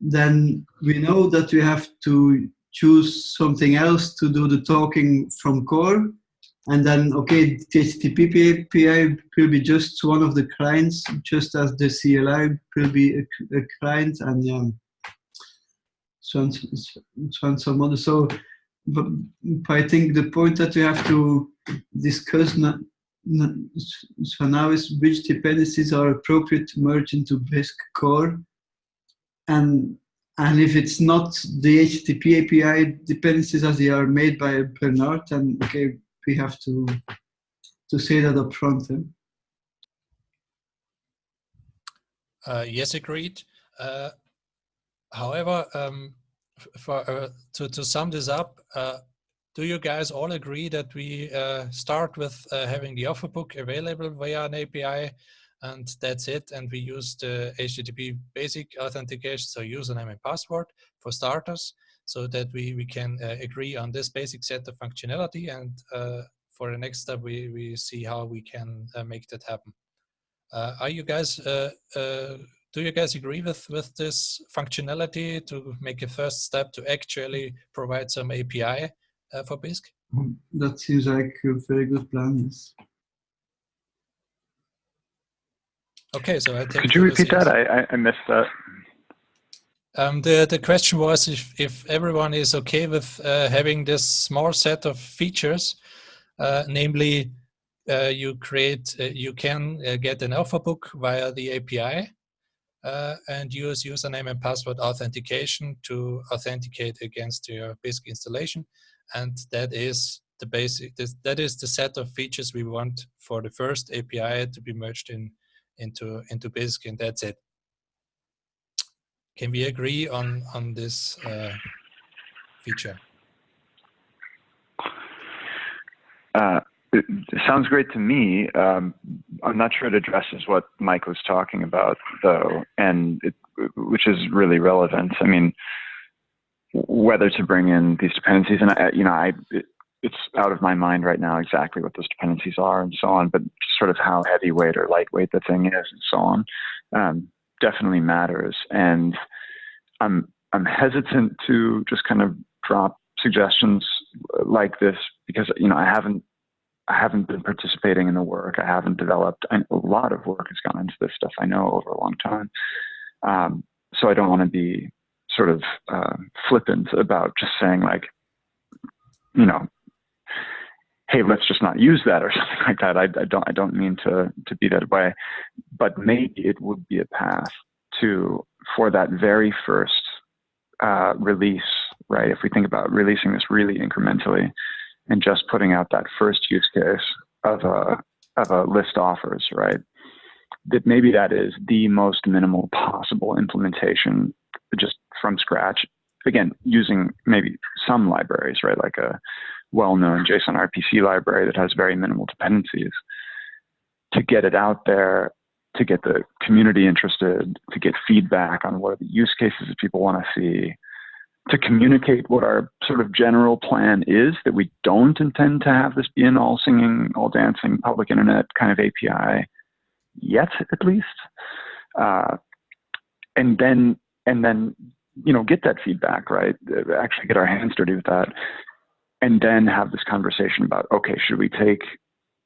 [SPEAKER 4] then we know that we have to choose something else to do the talking from core and then, okay, HTTP API will be just one of the clients, just as the CLI will be a, a client, and um, so on, so some other. So, but, I think the point that we have to discuss so now is which dependencies are appropriate to merge into Bisq core, and and if it's not the HTTP API dependencies as they are made by Bernard, then okay, we have to to say that up front. Eh?
[SPEAKER 1] Uh, yes, agreed. Uh, however, um, for uh, to to sum this up, uh, do you guys all agree that we uh, start with uh, having the offer book available via an API, and that's it, and we use the HTTP basic authentication, so username and password for starters, so that we, we can uh, agree on this basic set of functionality and uh, for the next step we, we see how we can uh, make that happen. Uh, are you guys, do you guys agree with, with this functionality to make a first step to actually provide some API for Bisq?
[SPEAKER 4] Mm, that seems like a very good plan, yes.
[SPEAKER 1] Okay, so I take
[SPEAKER 5] Could you repeat that? I, I missed that.
[SPEAKER 1] Um, the the question was if if everyone is okay with uh, having this small set of features, uh, namely, uh, you create uh, you can uh, get an offer book via the API uh, and use username and password authentication to authenticate against your Bisq installation, and that is the basic that is the set of features we want for the first API to be merged in into into Bisq, and that's it. Can we agree on, on this uh, feature?
[SPEAKER 5] Uh, it sounds great to me. Um, I'm not sure it addresses what Mike was talking about, though, and it, which is really relevant. I mean, whether to bring in these dependencies, and I, you know, I it's out of my mind right now exactly what those dependencies are and so on, but sort of how heavyweight or lightweight the thing is and so on um, definitely matters. And I'm I'm hesitant to just kind of drop suggestions like this because you know I haven't I haven't been participating in the work. I haven't developed a lot of work has gone into this stuff. I know over a long time, um, so I don't want to be sort of uh, flippant about just saying like, you know, hey, let's just not use that or something like that. I, I don't I don't mean to to be that way, but maybe it would be a path to for that very first uh, release, right? If we think about releasing this really incrementally and just putting out that first use case of a of a list offers, right? That maybe that is the most minimal possible implementation, just from scratch. Again, using maybe some libraries, right? Like a well-known JSON RPC library that has very minimal dependencies to get it out there, to get the community interested, to get feedback on what are the use cases that people want to see, to communicate what our sort of general plan is that we don't intend to have this be an all singing, all dancing public internet kind of API yet, at least. Uh, and then, and then, you know, get that feedback, right? Actually get our hands dirty with that and then have this conversation about okay, should we take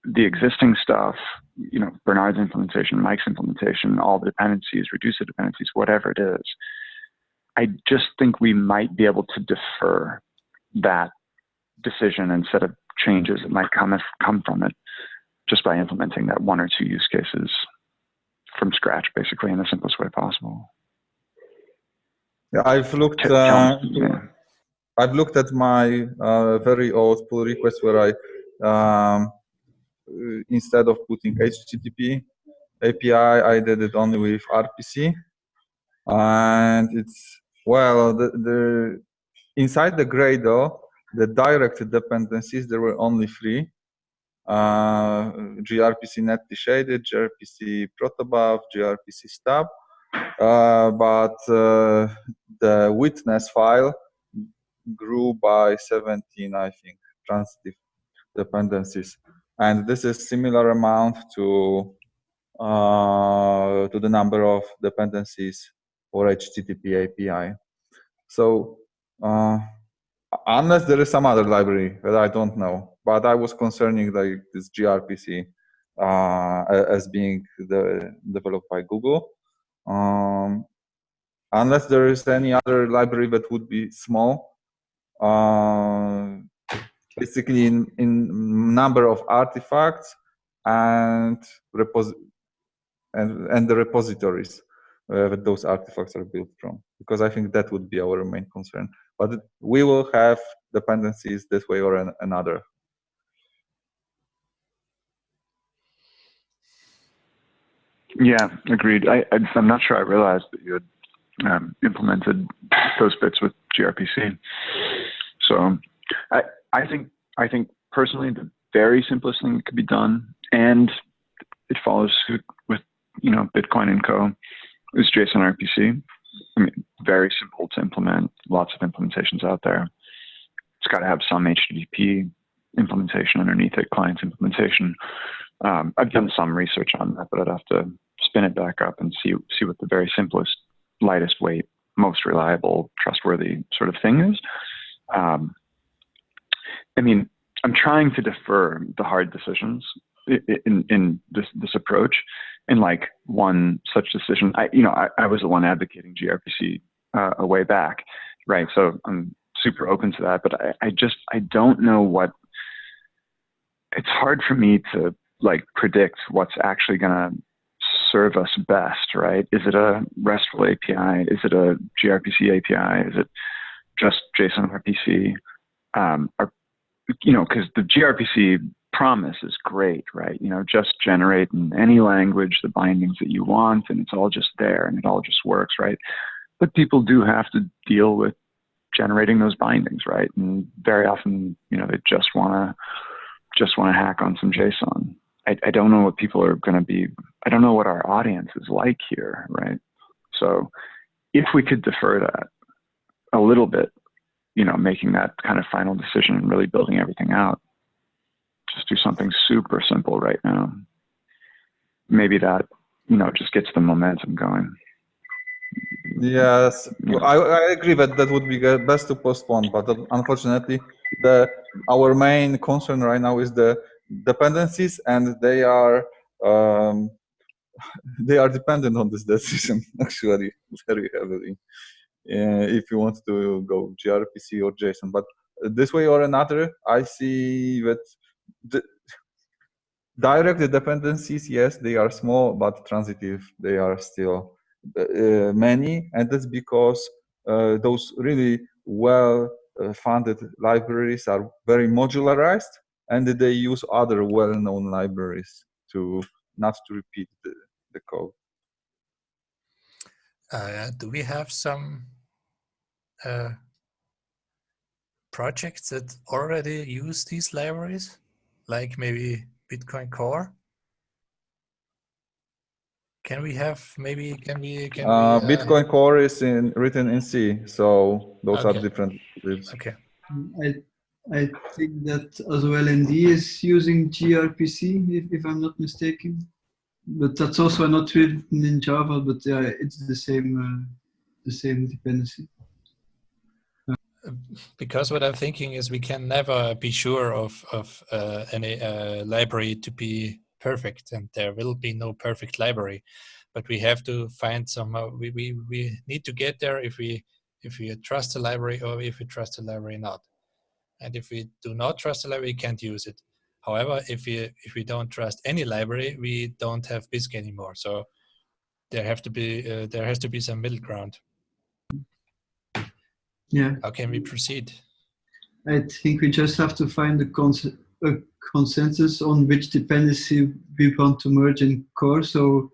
[SPEAKER 5] the existing stuff, you know, Bernard's implementation, Mike's implementation, all the dependencies, reduce the dependencies, whatever it is. I just think we might be able to defer that decision instead of changes that might come come from it just by implementing that one or two use cases from scratch, basically in the simplest way possible.
[SPEAKER 3] Yeah, I've looked. Uh, yeah. I've looked at my uh, very old pull request where I, um, instead of putting HTTP API, I did it only with RPC. And it's, well, the, the inside the Gradle, the direct dependencies, there were only three. Uh, gRPC netty shaded, gRPC protobuf, gRPC stub. Uh, but uh, the witness file grew by 17, I think, transitive dependencies. And this is similar amount to uh, to the number of dependencies for HTTP API. So uh, unless there is some other library that I don't know, but I was concerning like this gRPC uh, as being the, developed by Google. Um, unless there is any other library that would be small, uh, basically in, in number of artifacts and repos and, and the repositories uh, that those artifacts are built from because I think that would be our main concern. But we will have dependencies this way or an, another.
[SPEAKER 5] Yeah, agreed. I, am not sure I realized that you had um, implemented those bits with gRPC. So I, I think I think personally the very simplest thing that could be done, and it follows suit with you know Bitcoin and Co. is JSON RPC. I mean, very simple to implement. Lots of implementations out there. It's got to have some HTTP implementation underneath it, client implementation. Um, I've done some research on that, but I'd have to spin it back up and see see what the very simplest, lightest weight, most reliable, trustworthy sort of thing is. Um, I mean, I'm trying to defer the hard decisions in, in this, this approach. And like one such decision, I, you know, I, I was the one advocating gRPC uh, a way back, right? So I'm super open to that, but I, I just, I don't know what, it's hard for me to like predict what's actually going to serve us best, right? Is it a RESTful API? Is it a gRPC API? Is it just JSON RPC? Um, are, you know, because the gRPC promise is great, right? You know, just generate in any language the bindings that you want, and it's all just there, and it all just works, right? But people do have to deal with generating those bindings, right? And very often, you know, they just want to just want to hack on some JSON. I, I don't know what people are going to be. I don't know what our audience is like here, right? So, if we could defer that a little bit you know, making that kind of final decision and really building everything out. Just do something super simple right now. Maybe that, you know, just gets the momentum going.
[SPEAKER 3] Yes, I, I agree that that would be best to postpone, but uh, unfortunately, the our main concern right now is the dependencies, and they are um, they are dependent on this decision actually very heavily. Uh, if you want to go gRPC or JSON, but this way or another, I see that the direct dependencies, yes, they are small, but transitive, they are still uh, many, and that's because uh, those really well uh, funded libraries are very modularized, and they use other well-known libraries to not to repeat the, the code.
[SPEAKER 1] Uh, do we have some uh, projects that already use these libraries, like maybe Bitcoin Core? Can we have maybe can we can
[SPEAKER 3] uh,
[SPEAKER 1] we,
[SPEAKER 3] uh, Bitcoin Core is in written in C, so those
[SPEAKER 1] okay.
[SPEAKER 3] are different.
[SPEAKER 1] Okay.
[SPEAKER 4] I I think that as well ND is using gRPC if, if I'm not mistaken, but that's also not written in Java, but yeah, it's the same uh, the same dependency.
[SPEAKER 1] Because what I'm thinking is we can never be sure of of uh, any uh, library to be perfect and there will be no perfect library. But we have to find somehow we, we, we need to get there if we if we trust the library or if we trust the library not and if we do not trust the library we can't use it. However if we if we don't trust any library we don't have bisq anymore. So there have to be uh, there has to be some middle ground.
[SPEAKER 4] Yeah.
[SPEAKER 1] How can we proceed?
[SPEAKER 4] I think we just have to find the concept a consensus on which dependency we want to merge in core. So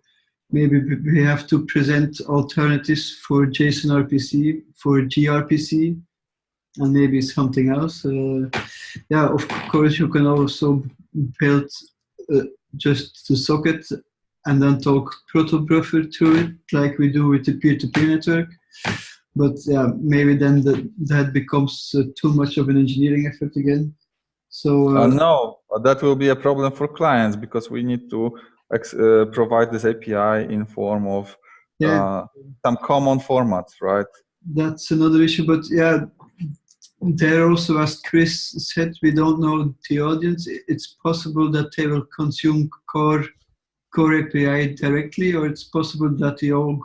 [SPEAKER 4] maybe we have to present alternatives for JSON RPC, for gRPC, and maybe something else. Uh, yeah, of course, you can also build uh, just the socket and then talk protobuffer to it, like we do with the peer-to-peer -peer network. But yeah, maybe then the, that becomes uh, too much of an engineering effort again. So
[SPEAKER 3] uh, uh, no, that will be a problem for clients because we need to uh, provide this API in form of yeah. Uh, some common formats, right?
[SPEAKER 4] That's another issue, but yeah, there also, as Chris said, we don't know the audience. It's possible that they will consume core core API directly, or it's possible that they all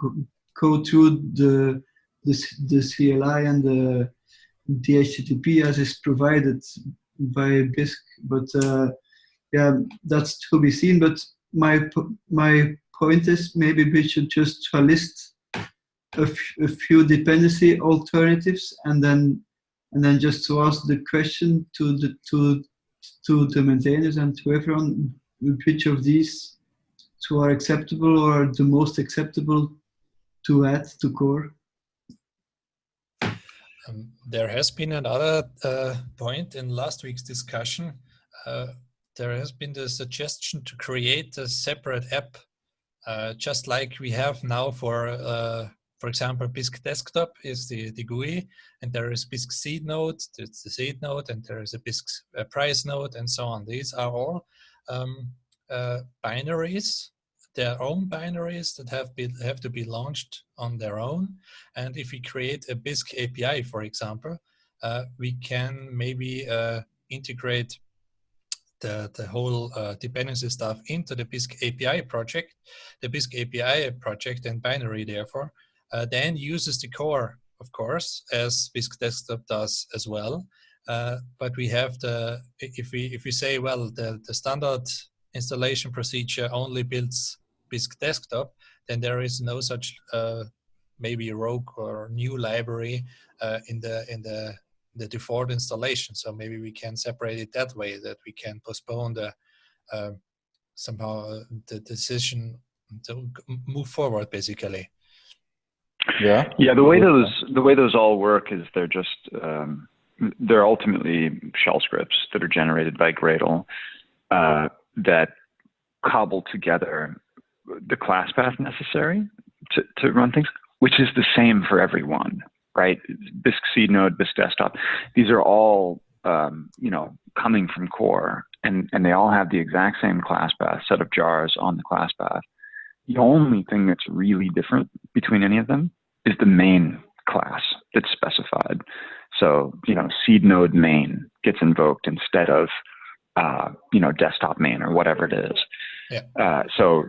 [SPEAKER 4] go through the the, the CLI and the, the HTTP as is provided by Bisq, but uh, yeah, that's to be seen. But my my point is maybe we should just list a, few dependency alternatives and then and then just to ask the question to the to to the maintainers and to everyone which of these two are acceptable or the most acceptable to add to core.
[SPEAKER 1] Um, there has been another uh, point in last week's discussion. Uh, there has been the suggestion to create a separate app, uh, just like we have now for, uh, for example, Bisq Desktop is the, the GUI, and there is Bisq Seed Node, it's the seed node, and there is a Bisq uh, price node, and so on. These are all um, uh, binaries their own binaries that have have to be launched on their own. And if we create a Bisq API, for example, uh, we can maybe uh, integrate the, the whole uh, dependency stuff into the Bisq API project. The Bisq API project and binary, therefore, uh, then uses the core, of course, as Bisq Desktop does as well. Uh, but we have the, if we if we say, well, the, the standard installation procedure only builds Bisq desktop, then there is no such uh, maybe rogue or new library uh, in the in the the default installation. So maybe we can separate it that way that we can postpone the uh, somehow uh, the decision to move forward basically.
[SPEAKER 3] Yeah.
[SPEAKER 5] Yeah. The way those the way those all work is they're just um, they're ultimately shell scripts that are generated by Gradle uh, that cobble together the class path necessary to, to run things, which is the same for everyone. right? Bisq seed node, Bisq desktop. These are all um, you know coming from core, and and they all have the exact same class path set of jars on the class path. The only thing that's really different between any of them is the main class that's specified. So you know, seed node main gets invoked instead of uh, you know desktop main or whatever it is.
[SPEAKER 1] Yeah.
[SPEAKER 5] Uh, so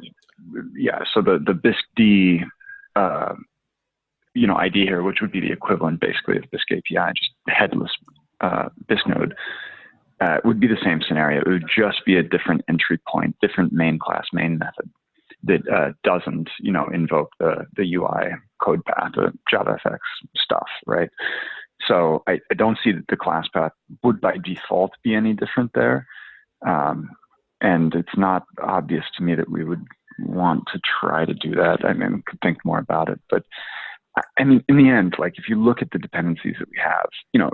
[SPEAKER 5] yeah, so the the Bisq-D uh, you know ID here, which would be the equivalent basically of Bisq API, just headless uh, Bisq node, uh, would be the same scenario. It would just be a different entry point, different main class, main method that uh, doesn't, you know, invoke the the UI code path, the JavaFX stuff, right? So I, I don't see that the class path would by default be any different there. Um, and it's not obvious to me that we would want to try to do that. I mean, could think more about it, but I mean, in the end, like if you look at the dependencies that we have, you know,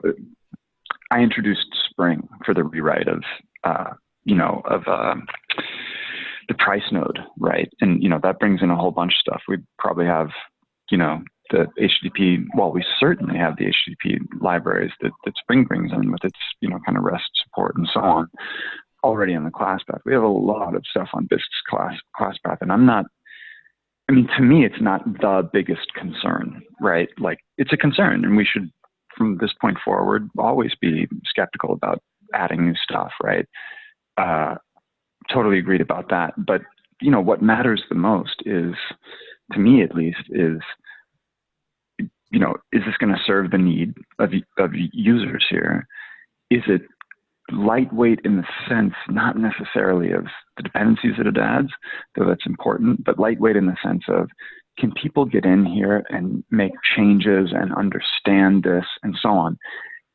[SPEAKER 5] I introduced Spring for the rewrite of, uh, you know, of um, the price node, right? And you know that brings in a whole bunch of stuff. We probably have, you know, the HTTP. Well, we certainly have the HTTP libraries that, that Spring brings in with its, you know, kind of REST support and so on, already on the class path. We have a lot of stuff on Bisq's class class path, and I'm not. I mean, to me, it's not the biggest concern, right? Like, it's a concern, and we should from this point forward, always be skeptical about adding new stuff, right? Uh, totally agreed about that. But you know, what matters the most is, to me at least, is you know, is this going to serve the need of of users here? Is it lightweight in the sense, not necessarily of the dependencies that it adds, though that's important, but lightweight in the sense of can people get in here and make changes and understand this and so on?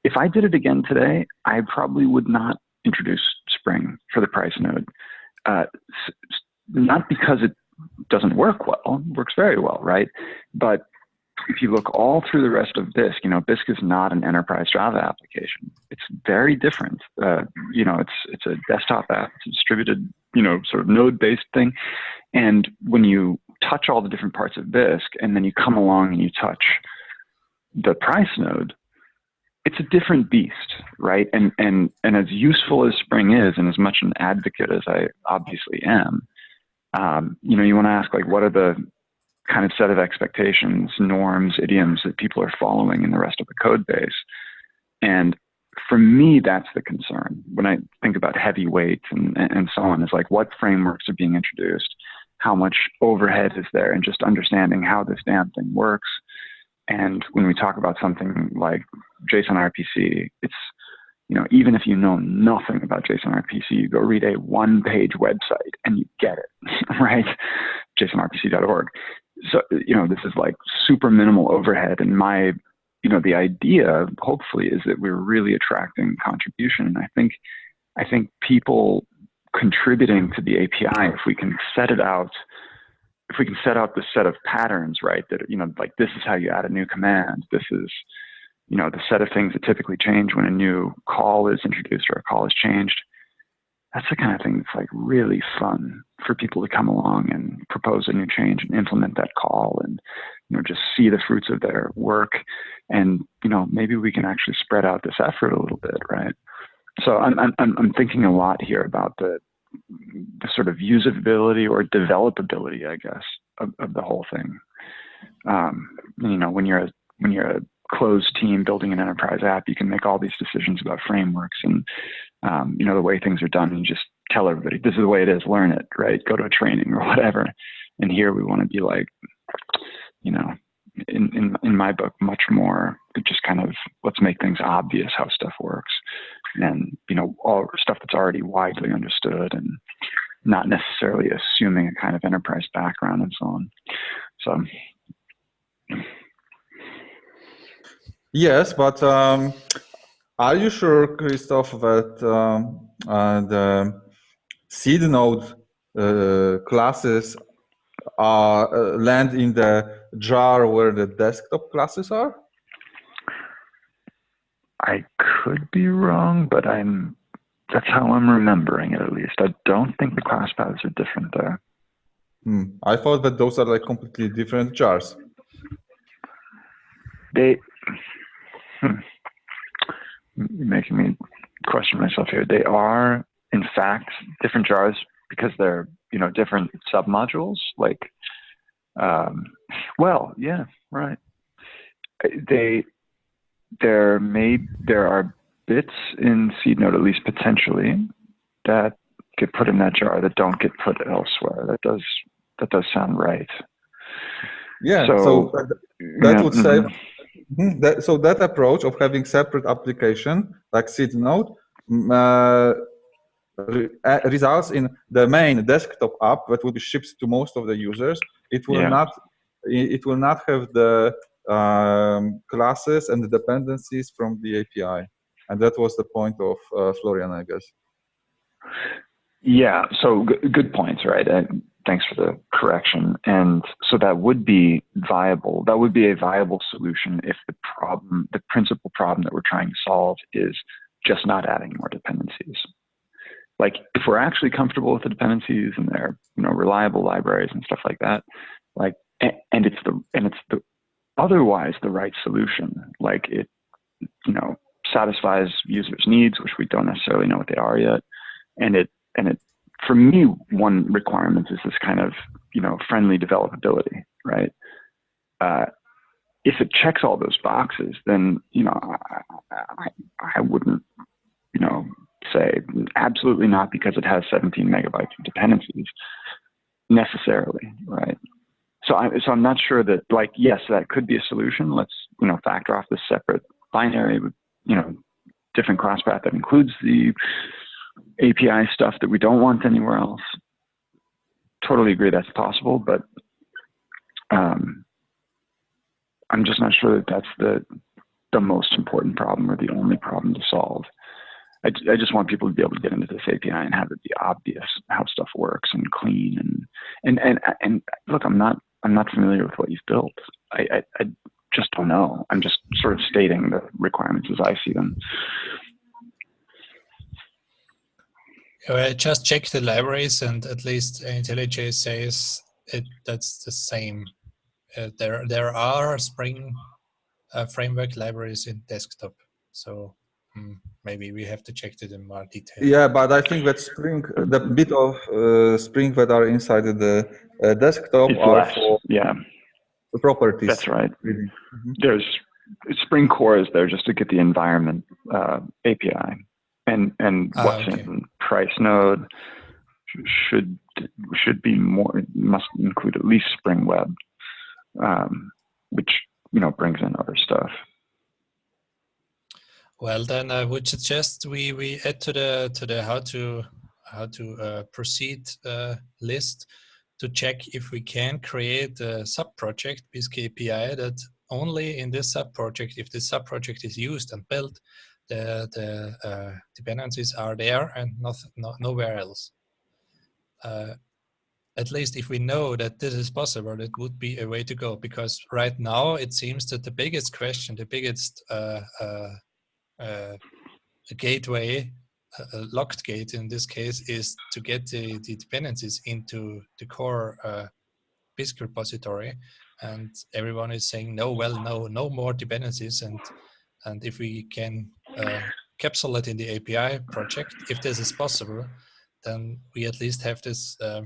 [SPEAKER 5] If I did it again today, I probably would not introduce Spring for the price node. Uh, not because it doesn't work well, works very well, right? But if you look all through the rest of Bisq, you know, Bisq is not an enterprise Java application. It's very different. Uh, you know, it's it's a desktop app. It's a distributed, you know, sort of node-based thing. And when you touch all the different parts of Bisq, and then you come along and you touch the price node, it's a different beast, right? And and and as useful as Spring is, and as much an advocate as I obviously am, um, you know, you want to ask like, what are the kind of set of expectations, norms, idioms that people are following in the rest of the code base? And for me, that's the concern when I think about heavyweights and and so on. Is like what frameworks are being introduced, how much overhead is there, and just understanding how this damn thing works. And when we talk about something like JSON RPC, it's you know even if you know nothing about JSON RPC, you go read a one-page website and you get it, right? JSONRPC.org. So you know this is like super minimal overhead, and my you know the idea hopefully is that we're really attracting contribution, and I think I think people contributing to the API, if we can set it out, if we can set out the set of patterns, right, that, you know, like this is how you add a new command, this is, you know, the set of things that typically change when a new call is introduced or a call is changed. That's the kind of thing that's like really fun for people to come along and propose a new change and implement that call and, you know, just see the fruits of their work. And, you know, maybe we can actually spread out this effort a little bit, right? So I'm, I'm, I'm thinking a lot here about the, the sort of usability or developability, I guess, of, of the whole thing. Um, you know, when you're a, when you're a closed team building an enterprise app, you can make all these decisions about frameworks and um, you know the way things are done, and just tell everybody this is the way it is. Learn it, right? Go to a training or whatever. And here we want to be like, you know, in, in in my book, much more. Just kind of let's make things obvious how stuff works and you know all stuff that's already widely understood and not necessarily assuming a kind of enterprise background and so on. So.
[SPEAKER 3] Yes but um, are you sure christoph that um, uh, the seed node uh, classes uh, land in the jar where the desktop classes are
[SPEAKER 5] I could be wrong, but I'm that's how I'm remembering it at least. I don't think the class paths are different there.
[SPEAKER 3] Hmm. I thought that those are like completely different jars.
[SPEAKER 5] They hmm, you're making me question myself here. They are, in fact, different jars because they're you know different submodules. Like, um, well, yeah, right. They there may there are bits in seed node at least potentially that get put in that jar that don't get put elsewhere. That does that does sound right.
[SPEAKER 3] Yeah. So, so that, that yeah, would say. Mm -hmm. that, so that approach of having separate application like seed node uh, uh, results in the main desktop app that will be shipped to most of the users. It will yeah. not it will not have the um, classes and the dependencies from the API. And that was the point of uh, Florian, I guess.
[SPEAKER 5] Yeah, so good points, right? And thanks for the correction. And so that would be viable. That would be a viable solution if the problem, the principal problem that we're trying to solve is just not adding more dependencies. Like if we're actually comfortable with the dependencies and they're you know reliable libraries and stuff like that, like and it's the and it's the otherwise the right solution. Like it, you know, satisfies users' needs, which we don't necessarily know what they are yet, and it and it for me one requirement is this kind of you know friendly developability, right? Uh, if it checks all those boxes, then you know I, I, I wouldn't you know say absolutely not because it has 17 megabytes of dependencies necessarily, right? so I so I'm not sure that like yes that could be a solution. Let's you know factor off this separate binary with you know different class path that includes the API stuff that we don't want anywhere else. Totally agree that's possible, but um, I'm just not sure that that's the the most important problem or the only problem to solve. I, I just want people to be able to get into this API and have it be obvious how stuff works and clean and and and and look, I'm not I'm not familiar with what you've built. I, I, I just don't know. I'm just sort of stating the requirements as I see them.
[SPEAKER 1] I just checked the libraries and at least IntelliJ says it that's the same. Uh, there there are Spring uh, framework libraries in desktop, so um, maybe we have to check it in more detail.
[SPEAKER 3] Yeah, but I think that Spring, the bit of uh, Spring that are inside the uh, desktop
[SPEAKER 5] it's
[SPEAKER 3] are
[SPEAKER 5] less.
[SPEAKER 3] for
[SPEAKER 5] yeah the
[SPEAKER 3] properties.
[SPEAKER 5] That's right. Mm -hmm. There's Spring Core is there just to get the environment uh, API, and and ah, what's okay. in price node should should be more must include at least Spring Web, um, which you know brings in other stuff.
[SPEAKER 1] Well, then I would suggest we we add to the to the how to how to uh, proceed uh, list to check if we can create a sub-project Bisq API that only in this sub-project, if this sub-project is used and built, the, the uh, dependencies are there and not, not nowhere else. Uh, at least if we know that this is possible, it would be a way to go because right now it seems that the biggest question, the biggest uh, uh gateway a locked gate in this case is to get the, the dependencies into the core uh, Bisq repository. And everyone is saying no well no no more dependencies. And and if we can uh, capsule it in the API project if this is possible then we at least have this uh,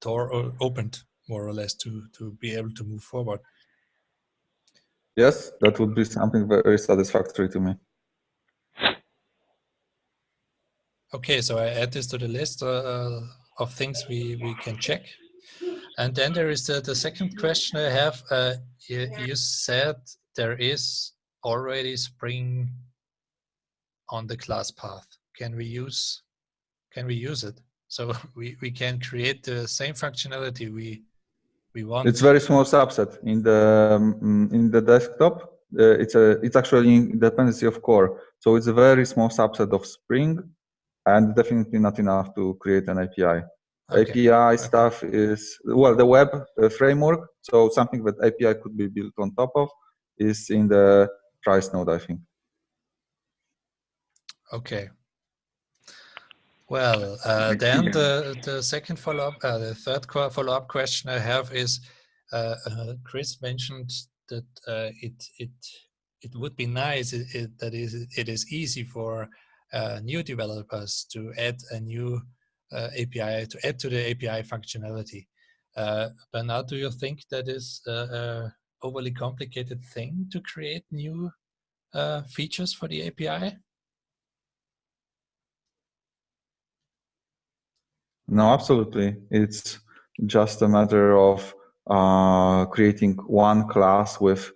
[SPEAKER 1] door opened more or less to to be able to move forward
[SPEAKER 3] yes that would be something very satisfactory to me
[SPEAKER 1] Okay, so I add this to the list uh, of things we, we can check. And then there is the, the second question I have. Uh, you, you, said there is already Spring on the class path. Can we use can we use it? So we, we can create the same functionality we we want.
[SPEAKER 3] It's very small subset in the um, in the desktop. Uh, it's a it's actually dependency of core. So it's a very small subset of Spring and definitely not enough to create an API. Okay. API stuff is, well, the web uh, framework, so something that API could be built on top of is in the price node, I think.
[SPEAKER 1] Okay. Well, uh, then the, the second follow-up, uh, the third follow-up question I have is, uh, uh Chris mentioned that uh, it, it it would be nice it, it, that is, it is easy for uh, new developers to add a new uh, API, to add to the API functionality. Uh, but now do you think that is a, overly complicated thing to create new uh, features for the API?
[SPEAKER 3] No, absolutely. It's just a matter of uh, creating one class with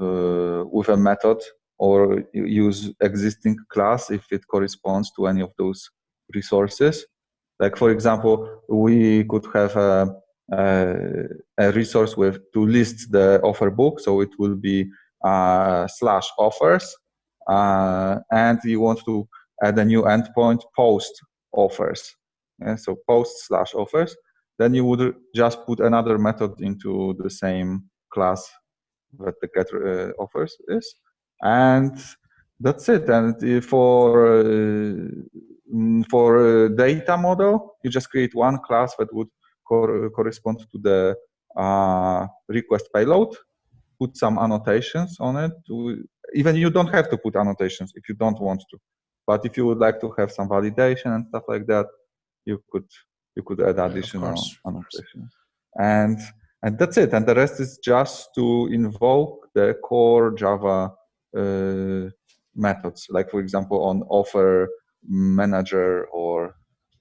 [SPEAKER 3] uh, with a method or use existing class if it corresponds to any of those resources. Like for example, we could have a, a, a resource with to list the offer book, so it will be uh, slash offers, uh, and you want to add a new endpoint post offers. Yeah, so post slash offers, then you would just put another method into the same class that the get uh, offers is, and that's it. And for uh, for data model, you just create one class that would cor correspond to the uh, request payload, put some annotations on it. Even you don't have to put annotations if you don't want to. But if you would like to have some validation and stuff like that, you could you could add additional yeah, annotations. And and that's it. And the rest is just to invoke the core Java uh, methods, like for example on offer manager or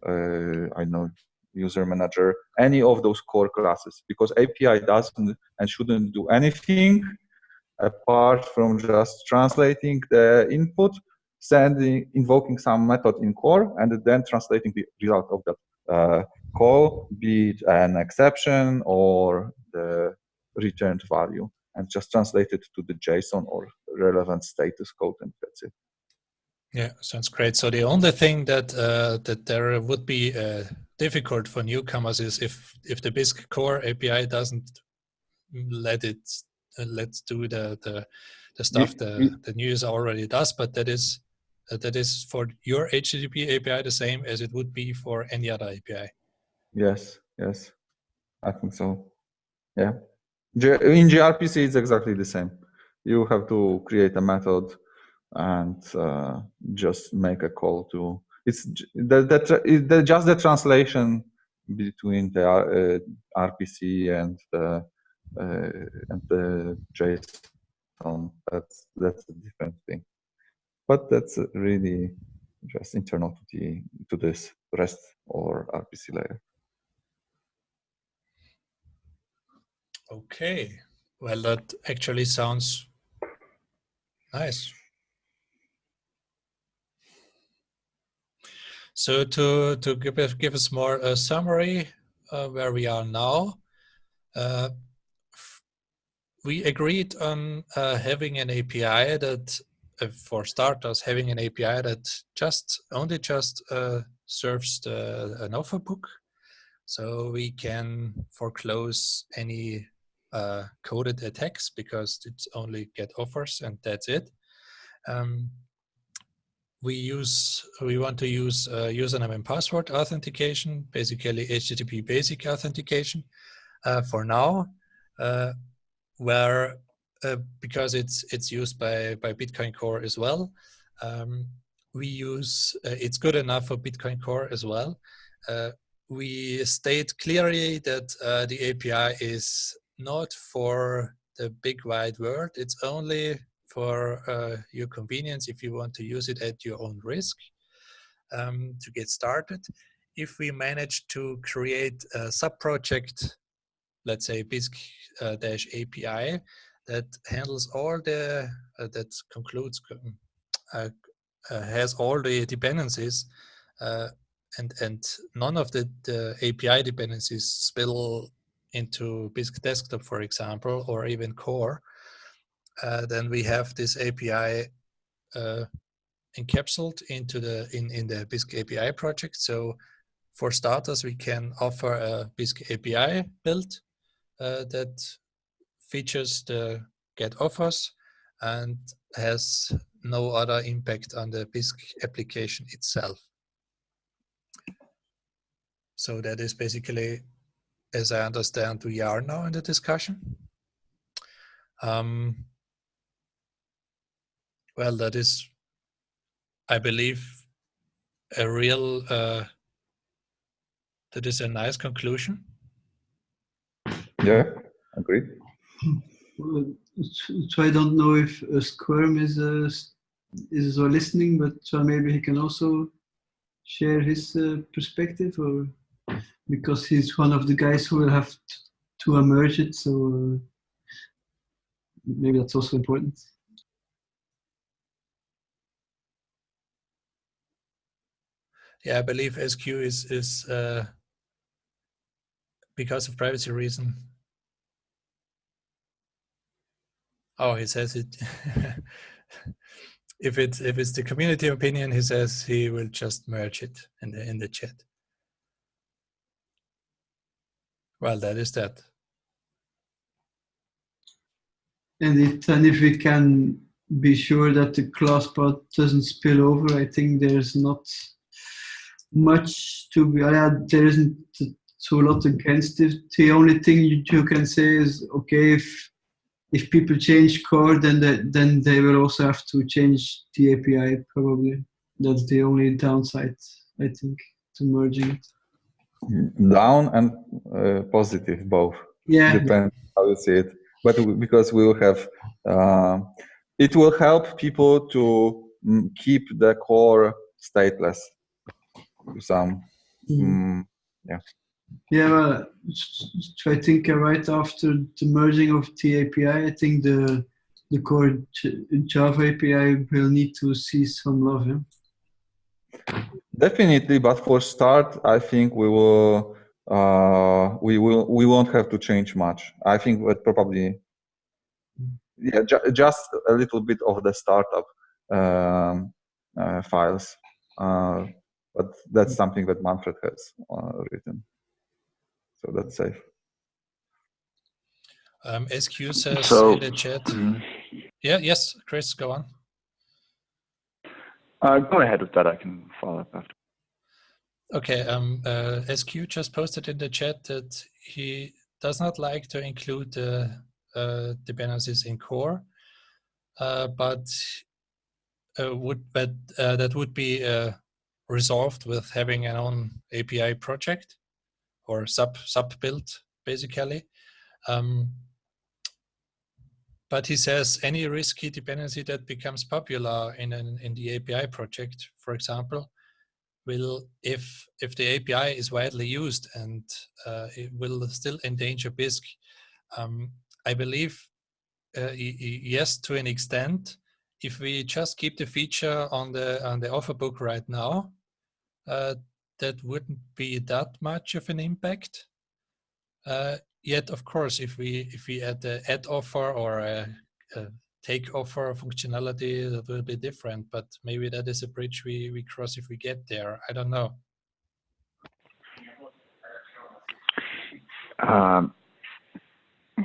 [SPEAKER 3] uh, I know user manager, any of those core classes, because API doesn't and shouldn't do anything apart from just translating the input, sending, invoking some method in core, and then translating the result of that uh, call, be it an exception or the returned value, and just translate it to the JSON or relevant status code, and that's it.
[SPEAKER 1] Yeah, sounds great. So the only thing that uh, that there would be uh, difficult for newcomers is if if the Bisq core API doesn't let it uh, let's do the the the stuff the the new user already does, but that is that is for your HTTP API the same as it would be for any other API.
[SPEAKER 3] Yes, yes, I think so. Yeah, in gRPC it's exactly the same. You have to create a method and uh, just make a call to it's the, the, the just the translation between the uh, RPC and the uh, and the JSON. That's that's a different thing, but that's really just internal to the to this REST or RPC layer.
[SPEAKER 1] Okay, well that actually sounds nice. So to, to give, give us more a summary uh, where we are now, uh, we agreed on uh, having an API that, uh, for starters, having an API that just only just uh, serves the, an offer book. So we can foreclose any uh, coded attacks because it's only get offers and that's it. Um, we use we want to use uh, username and password authentication, basically HTTP basic authentication uh, for now, uh, where uh, because it's it's used by by Bitcoin Core as well. Um, we use uh, it's good enough for Bitcoin Core as well. Uh, we state clearly that the API is not for the big wide world. It's only for uh, your convenience if you want to use it at your own risk um, to get started. If we manage to create a sub-project, let's say Bisq-API, uh, that handles all the, uh, that concludes, uh, uh, has all the dependencies, uh, and, and none of the, the API dependencies spill into Bisq desktop, for example, or even core, uh, then we have this API encapsulated into the in in the Bisq API project. So for starters, we can offer a Bisq API build that features the get offers and has no other impact on the Bisq application itself. So that is basically, as I understand, we are now in the discussion. Um, Well, that is, I believe, a real, uh, that is a nice conclusion.
[SPEAKER 3] Yeah, agree.
[SPEAKER 4] So I don't know if uh, sqrrm is uh, is listening, but so maybe he can also share his uh, perspective, or because he's one of the guys who will have to emerge it. So uh, maybe that's also important.
[SPEAKER 1] Yeah, I believe SQ is is because of privacy reason. Oh, he says it. if it's if it's the community opinion, he says he will just merge it in the in the chat. Well, that is that.
[SPEAKER 4] And if, and if we can be sure that the class path doesn't spill over, I think there's not much to be, uh, there isn't so a lot against it. The only thing you, you can say is, okay, if if people change core, then they, then they will also have to change the API probably. That's the only downside, I think, to merging it.
[SPEAKER 3] Down and uh, positive both.
[SPEAKER 4] Yeah.
[SPEAKER 3] Depends how you see it. But because we will have, uh, it will help people to mm, keep the core stateless. Some, mm. Um, yeah.
[SPEAKER 4] Yeah, well, I think right after the merging of the API, I think the the core Java API will need to see some love. Yeah?
[SPEAKER 3] Definitely, but for start, I think we will uh, we will we won't have to change much. I think that probably yeah, ju just a little bit of the startup um, uh, files, uh, but that's something that Manfred has uh, written so that's safe.
[SPEAKER 1] Um, SQ says
[SPEAKER 5] so,
[SPEAKER 1] in the chat. Mm. Yeah, yes, Chris, go on.
[SPEAKER 5] Uh, go ahead with that. I can follow up after.
[SPEAKER 1] Okay, um, uh, SQ just posted in the chat that he does not like to include the uh, dependencies in core, uh, but uh, would but uh, that would be uh, resolved with having an own API project or sub sub build basically. Um, but he says any risky dependency that becomes popular in an, in the API project, for example, will if if the API is widely used and uh, it will still endanger Bisq. Um, I believe uh, yes to an extent. If we just keep the feature on the on the offer book right now, uh, that wouldn't be that much of an impact. Uh, yet, of course, if we if we add the add offer or a, a, take offer functionality, that will be different. But maybe that is a bridge we we cross if we get there. I don't know.
[SPEAKER 5] Um,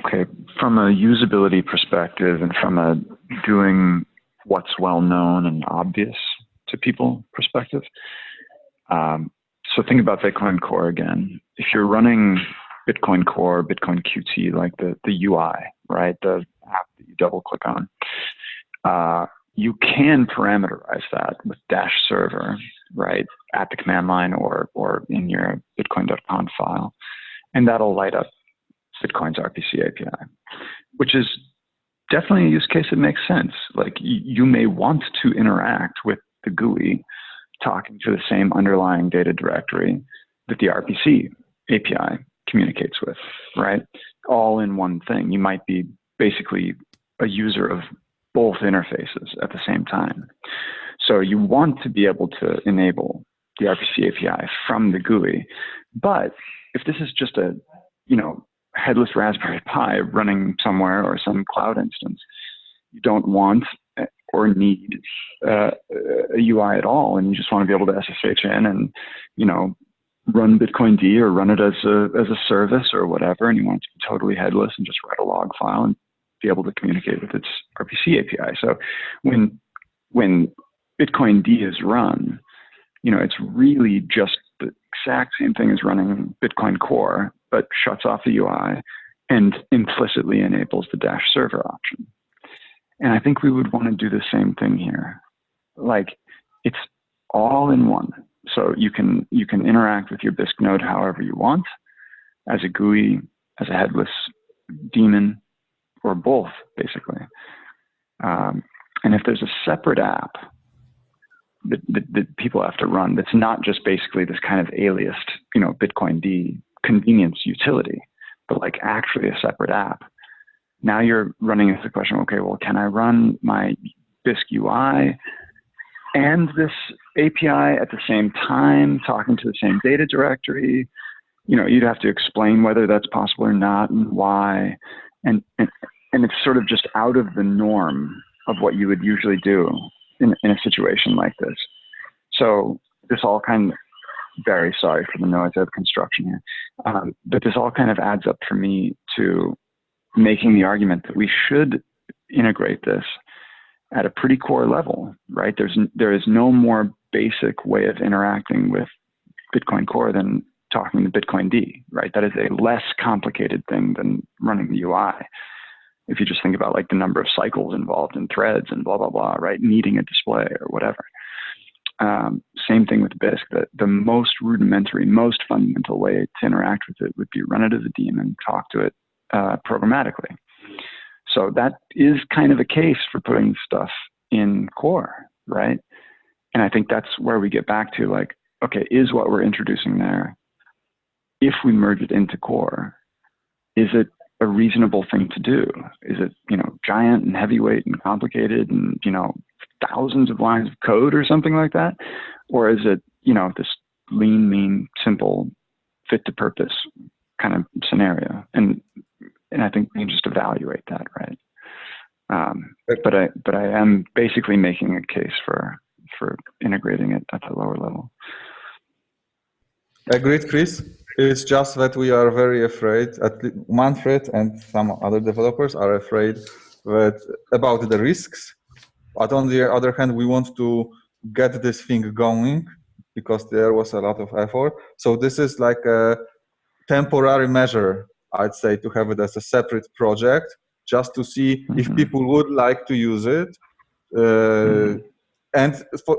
[SPEAKER 5] okay, from a usability perspective and from a doing what's well known and obvious to people perspective, um, so think about Bitcoin Core again. If you're running Bitcoin Core, Bitcoin QT, like the, the UI, right, the app that you double click on, uh, you can parameterize that with dash server, right, at the command line or, or in your bitcoin.conf file, and that'll light up Bitcoin's RPC API, which is definitely a use case that makes sense. Like you may want to interact with the GUI talking to the same underlying data directory that the RPC API communicates with, right? All in one thing. You might be basically a user of both interfaces at the same time. So you want to be able to enable the RPC API from the GUI. But if this is just a, you know, headless Raspberry Pi running somewhere or some cloud instance, you don't want or need uh, a UI at all, and you just want to be able to SSH in and you know run Bitcoin D or run it as a as a service or whatever, and you want it to be totally headless and just write a log file and be able to communicate with its RPC API. So when when Bitcoin D is run, you know it's really just the exact same thing as running Bitcoin Core, but shuts off the UI and implicitly enables the Dash server option. And I think we would want to do the same thing here. Like it's all in one. So you can you can interact with your Bisq node however you want, as a GUI, as a headless daemon, or both, basically. Um, and if there's a separate app that, that, that, people have to run that's not just basically this kind of aliased, you know, Bitcoin D convenience utility, but like actually a separate app, now you're running into the question, okay, well, can I run my Bisq UI and this API at the same time, talking to the same data directory? You know, you'd have to explain whether that's possible or not and why. And, and, and it's sort of just out of the norm of what you would usually do in, in a situation like this. So this all kind of, very sorry for the noise of construction here, um, but this all kind of adds up for me to making the argument that we should integrate this at a pretty core level, right? There's there is no more basic way of interacting with Bitcoin Core than talking to Bitcoin D, right? That is a less complicated thing than running the UI. If you just think about like the number of cycles involved in threads and blah blah blah, right? Needing a display or whatever. Um, same thing with Bisq. The, the most rudimentary, most fundamental way to interact with it would be run it as a daemon, talk to it uh, programmatically. So that is kind of a case for putting stuff in core, right? And I think that's where we get back to like, okay, is what we're introducing there, if we merge it into core, is it a reasonable thing to do? Is it, you know, giant and heavyweight and complicated and, you know, thousands of lines of code or something like that? Or is it, you know, this lean, mean, simple, fit to purpose kind of scenario? And and I think we can just evaluate that, right? Um, but I but I am basically making a case for for integrating it at the lower level.
[SPEAKER 3] Agreed, Chris. It's just that we are very afraid. At Manfred and some other developers are afraid that about the risks. But on the other hand, we want to get this thing going because there was a lot of effort. So this is like a temporary measure I'd say to have it as a separate project just to see mm -hmm. if mm-hmm. people would like to use it. Uh, mm -hmm. And for,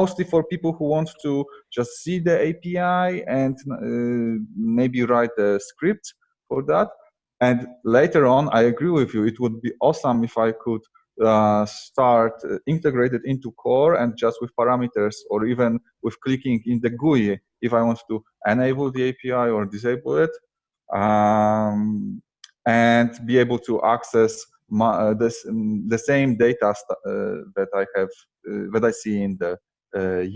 [SPEAKER 3] mostly for people who want to just see the API and uh, maybe write a script for that. And later on, I agree with you, it would be awesome if I could uh, start uh, integrated into core and just with parameters or even with clicking in the GUI if I want to enable the API or disable it um, and be able to access my, uh, this, um, the same data uh, that I have uh, that I see in the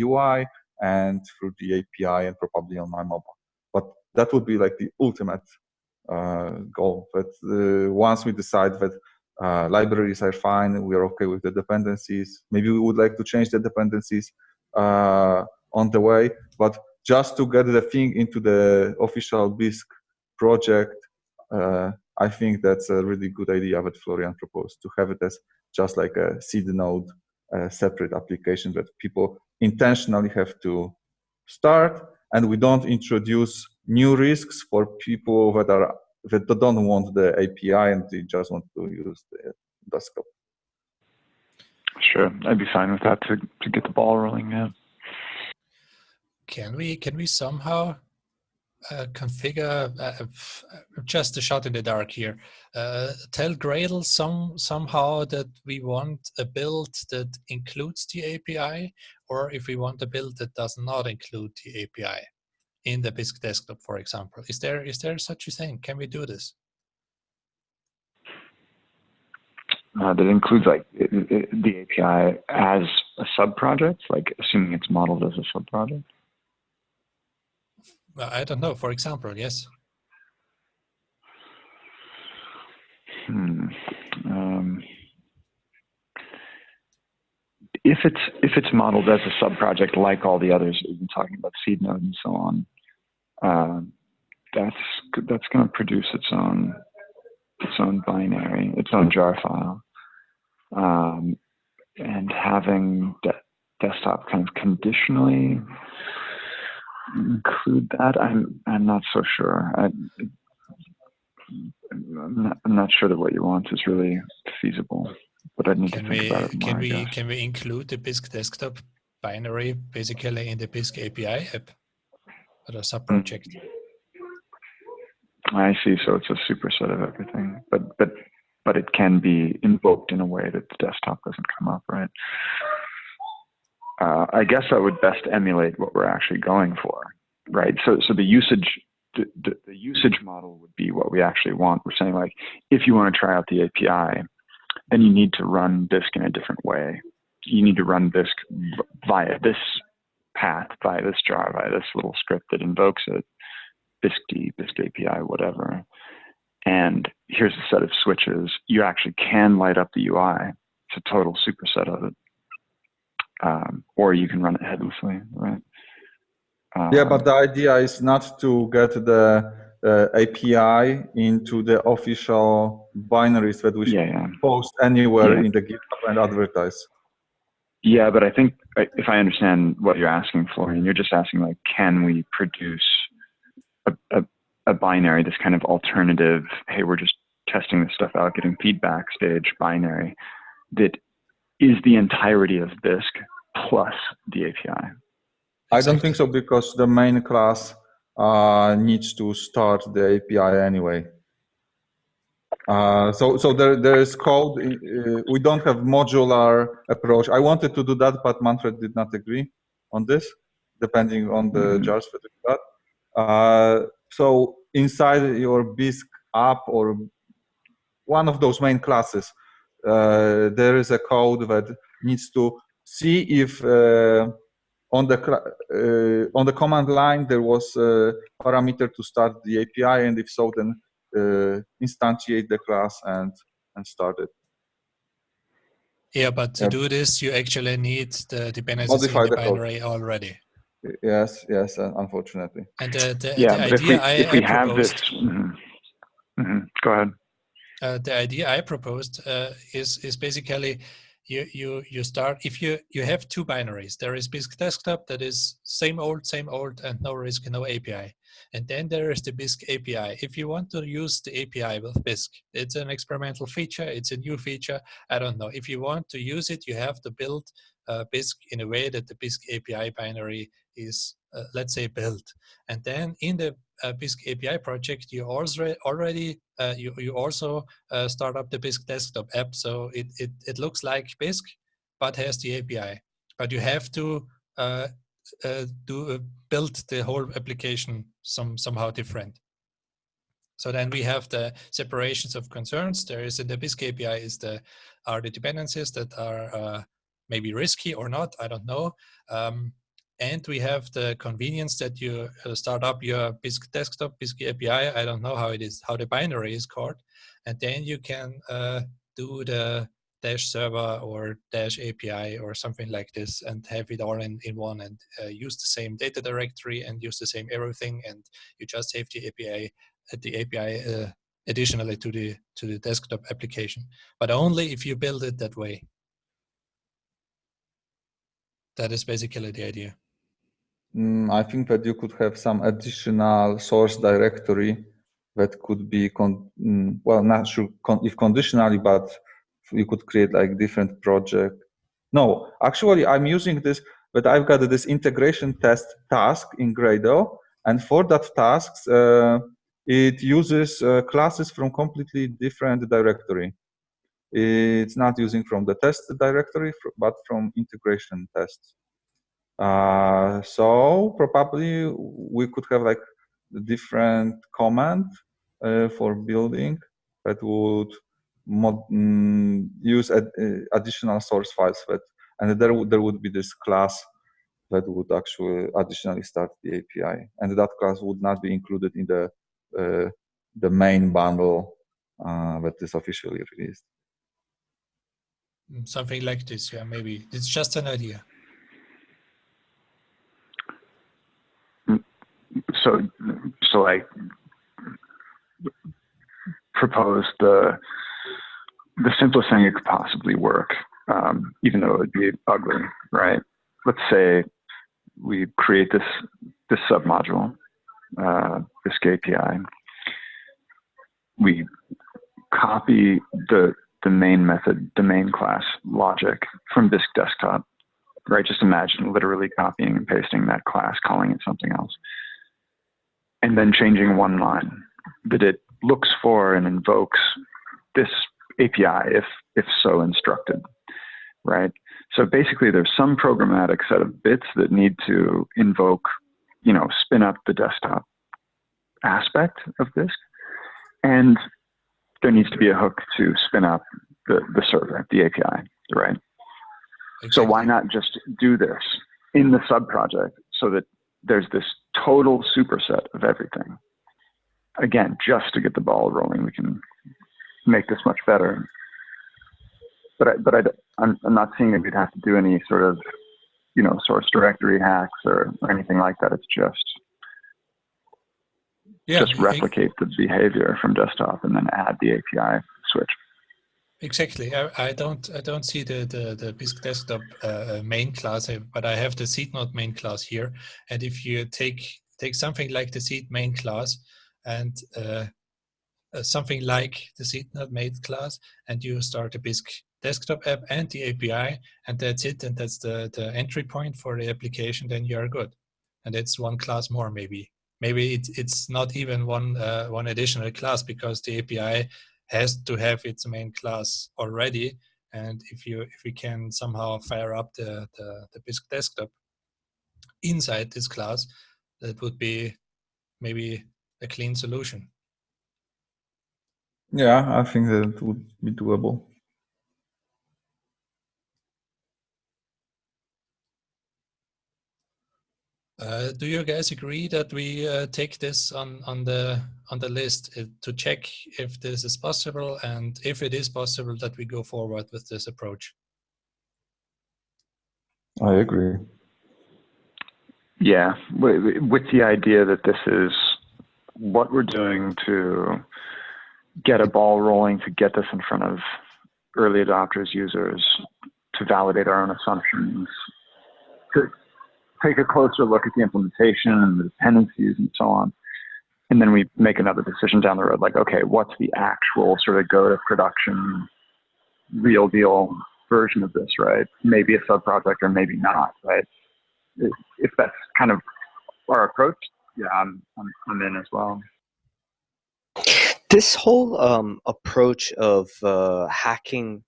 [SPEAKER 3] UI uh, and through the API and probably on my mobile. But that would be like the ultimate uh, goal. But uh, once we decide that libraries are fine, we are okay with the dependencies. Maybe we would like to change the dependencies on the way, but just to get the thing into the official Bisq project, uh, I think that's a really good idea that Florian proposed to have it as just like a seed node, a separate application that people intentionally have to start, and we don't introduce new risks for people that are that don't want the API and they just want to use the desktop.
[SPEAKER 5] Sure, I'd be fine with that to to get the ball rolling. Yeah.
[SPEAKER 1] Can we can we somehow uh, configure uh, just a shot in the dark here. Uh, tell Gradle some somehow that we want a build that includes the API, or if we want a build that does not include the API in the Bisq desktop, for example. Is there is there such a thing? Can we do this?
[SPEAKER 5] Uh, that includes like it, it, the API as a sub project, like assuming it's modeled as a sub project.
[SPEAKER 1] I don't know, for example, yes.
[SPEAKER 5] Hmm. Um, if it's if it's modeled as a subproject like all the others we've been talking about, seed node and so on, uh, that's that's going to produce its own its own binary, its own jar file, um, and having de desktop kind of conditionally include that? I'm I'm not so sure. I, I'm not, I'm not sure that what you want is really feasible. but I need
[SPEAKER 1] Can
[SPEAKER 5] to think
[SPEAKER 1] we
[SPEAKER 5] about it
[SPEAKER 1] can
[SPEAKER 5] I
[SPEAKER 1] we can we include the Bisq desktop binary basically in the Bisq API app or a sub project? Mm.
[SPEAKER 5] I see. So it's a superset of everything, but but but it can be invoked in a way that the desktop doesn't come up, right? Uh, I guess I would best emulate what we're actually going for, right? So so the usage the, the, usage model would be what we actually want. We're saying like if you want to try out the API, then you need to run Bisq in a different way. You need to run v- via this path, via this jar, via this little script that invokes it. Bisq-D, Bisq API, whatever. And here's a set of switches. You actually can light up the UI. It's a total superset of it. Um, or you can run it headlessly, right?
[SPEAKER 3] Yeah,
[SPEAKER 5] Um,
[SPEAKER 3] but the idea is not to get the uh, API into the official binaries that we should
[SPEAKER 5] yeah, yeah.
[SPEAKER 3] post anywhere
[SPEAKER 5] Yeah.
[SPEAKER 3] in the GitHub and advertise.
[SPEAKER 5] Yeah, but I think if I understand what you're asking for, and you're just asking like, can we produce a, a, a binary, this kind of alternative, hey, we're just testing this stuff out, getting feedback stage binary that is the entirety of Bisq plus the API.
[SPEAKER 3] I don't think so because the main class uh, needs to start the API anyway. Uh, so, so there, there is code. Uh, we don't have modular approach. I wanted to do that, but Manfred did not agree on this, depending on the
[SPEAKER 5] Mhm.
[SPEAKER 3] jars that we got. Uh, so inside your Bisq app or one of those main classes, uh, there is a code that needs to see if uh, on the uh, on the command line there was a parameter to start the API, and if so, then uh, instantiate the class and and start it.
[SPEAKER 1] Yeah, but to
[SPEAKER 3] Yep.
[SPEAKER 1] do this, you actually need the dependencies
[SPEAKER 3] Modify
[SPEAKER 1] in the
[SPEAKER 3] the code.
[SPEAKER 1] already.
[SPEAKER 3] Yes, yes, uh, unfortunately.
[SPEAKER 1] And the, the,
[SPEAKER 5] Yeah,
[SPEAKER 1] the
[SPEAKER 5] but if
[SPEAKER 1] idea
[SPEAKER 5] we,
[SPEAKER 1] I,
[SPEAKER 5] if we
[SPEAKER 1] I
[SPEAKER 5] have this,
[SPEAKER 1] proposed,
[SPEAKER 5] mhm. Mhm. go ahead.
[SPEAKER 1] uh, the idea I proposed uh, is is basically you you you start if you you have two binaries. There is Bisq desktop that is same old, same old, and no risk, no API. And then there is the Bisq API. If you want to use the API with Bisq, it's an experimental feature. It's a new feature. I don't know. If you want to use it, you have to build uh, Bisq in a way that the Bisq API binary is, uh, let's say, built. And then in the uh, Bisq API project, you also already uh, you you also uh, start up the Bisq desktop app. So it it it looks like Bisq, but has the API. But you have to uh, uh, do uh, build the whole application some somehow different. So then we have the separations of concerns. There is in the Bisq API is the are the dependencies that are uh, maybe risky or not. I don't know. Um, and we have the convenience that you uh, start up your Bisq desktop, Bisq API. I don't know how it is, how the binary is called. And then you can uh, do the dash server or dash API or something like this and have it all in, in one and uh, use the same data directory and use the same everything. And you just have the API, uh, the API uh, additionally to the, to the desktop application, but only if you build it that way. That is basically the idea.
[SPEAKER 3] Mm, I think that you could have some additional source directory that could be, mm, well, not sure con if conditionally, but you could create like different project. No, actually, I'm using this, but I've got this integration test task in Gradle, and for that tasks, uh, it uses uh, classes from completely different directory. It's not using from the test directory, but from integration tests. Uh, so probably we could have like different command uh, for building that would mm, use ad, uh, additional source files that, and there would, there would be this class that would actually additionally start the API, and that class would not be included in the uh, the main bundle uh, that is officially released.
[SPEAKER 1] Mm, Something like this, yeah, maybe. It's just an idea.
[SPEAKER 5] So so I propose the the simplest thing that could possibly work, um, even though it would be ugly, right? Let's say we create this this submodule, uh, this API. We copy the the main method, the main class logic from Bisq desktop, right? Just imagine literally copying and pasting that class, calling it something else, and then changing one line that it looks for and invokes this API if, if so instructed, right? So basically there's some programmatic set of bits that need to invoke, you know, spin up the desktop aspect of Bisq. And there needs to be a hook to spin up the, the server, the API, right? Exactly. So why not just do this in the sub project so that there's this total superset of everything? Again, just to get the ball rolling, we can make this much better. But I, but I, I'm, I'm not seeing that we'd have to do any sort of, you know, source directory hacks or, or anything like that. It's just yeah, just replicate the behavior from desktop and then add the API switch.
[SPEAKER 1] Exactly. I, I don't I don't see the the, the Bisq desktop uh, uh main class, but I have the seed node main class here. And if you take take something like the seed main class and uh, uh, something like the seed node main class, and you start a Bisq desktop app and the API, and that's it, and that's the the entry point for the application, then you are good. And it's one class more maybe maybe it's it's not even one uh, one additional class because the API has to have its main class already. And if you if we can somehow fire up the the, the Bisq desktop inside this class, that would be maybe a clean solution.
[SPEAKER 3] Yeah, I think that would be doable.
[SPEAKER 1] Uh, do you guys agree that we uh, take this on on the on the list uh, to check if this is possible and if it is possible that we go forward with this approach?
[SPEAKER 3] I agree.
[SPEAKER 5] Yeah, with the idea that this is what we're doing to get a ball rolling, to get this in front of early adopters, users, to validate our own assumptions, to take a closer look at the implementation and the dependencies and so on. And then we make another decision down the road, like, okay, what's the actual sort of go to production, real deal version of this, right? Maybe a sub project or maybe not, right? If that's kind of our approach, yeah, I'm, I'm, I'm in as well.
[SPEAKER 2] This whole um, approach of uh, hacking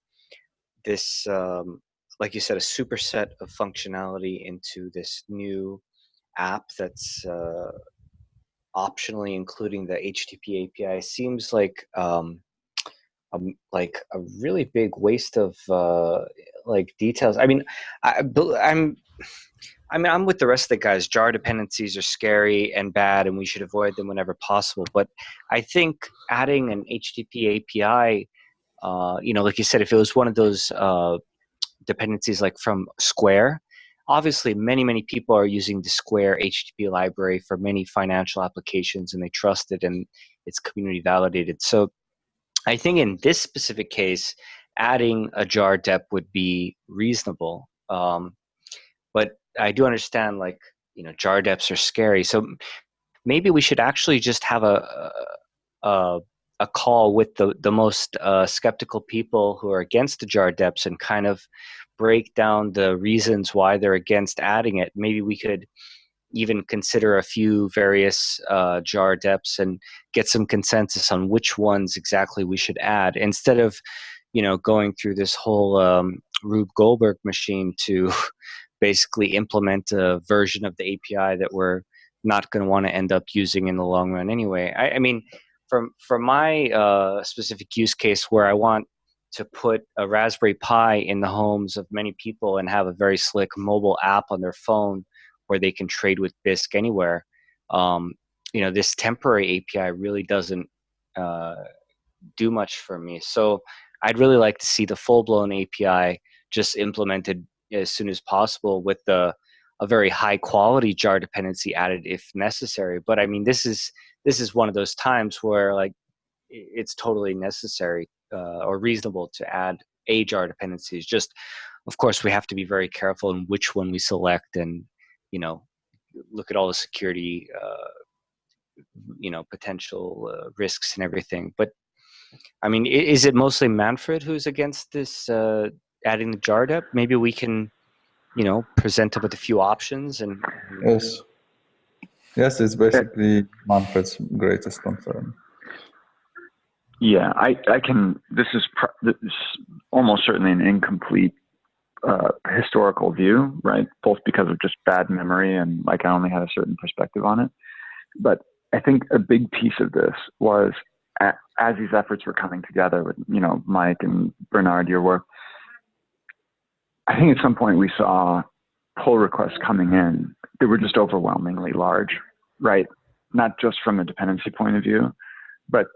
[SPEAKER 2] this um, like you said, a superset of functionality into this new app that's uh, optionally including the HTTP API seems like um, um, like a really big waste of uh, like details. I mean, I, I'm. I mean, I'm with the rest of the guys. Jar dependencies are scary and bad, and we should avoid them whenever possible. But I think adding an HTTP API, uh, you know, like you said, if it was one of those uh, dependencies like from Square. Obviously, many, many people are using the Square HTTP library for many financial applications and they trust it and it's community validated. So I think in this specific case, adding a jar dep would be reasonable. Um, but I do understand like, you know, jar deps are scary. So maybe we should actually just have a, a, a call with the, the most uh, skeptical people who are against the jar deps and kind of break down the reasons why they're against adding it. Maybe we could even consider a few various uh, jar deps and get some consensus on which ones exactly we should add instead of you know going through this whole um, Rube Goldberg machine to basically implement a version of the API that we're not going to want to end up using in the long run anyway. I, I mean, from from my uh, specific use case where I want to put a Raspberry Pi in the homes of many people and have a very slick mobile app on their phone where they can trade with Bisq anywhere. Um, you know, this temporary API really doesn't uh, do much for me. So I'd really like to see the full-blown API just implemented as soon as possible with the a very high quality jar dependency added if necessary. But I mean, this is this is one of those times where like it's totally necessary uh, or reasonable to add a jar dependencies. Just, of course, we have to be very careful in which one we select, and you know, look at all the security, uh, you know, potential uh, risks and everything. But I mean, is it mostly Manfred who's against this uh, adding the jar dep? Maybe we can, you know, present him with a few options and.
[SPEAKER 3] Yes. Yes, it's basically Manfred's greatest concern.
[SPEAKER 5] Yeah, I, I can. This is, this is almost certainly an incomplete uh, historical view, right? Both because of just bad memory and like I only had a certain perspective on it. But I think a big piece of this was as these efforts were coming together with, you know, Mike and Bernard, your work. I think at some point we saw pull requests coming in that were just overwhelmingly large, right? Not just from a dependency point of view, but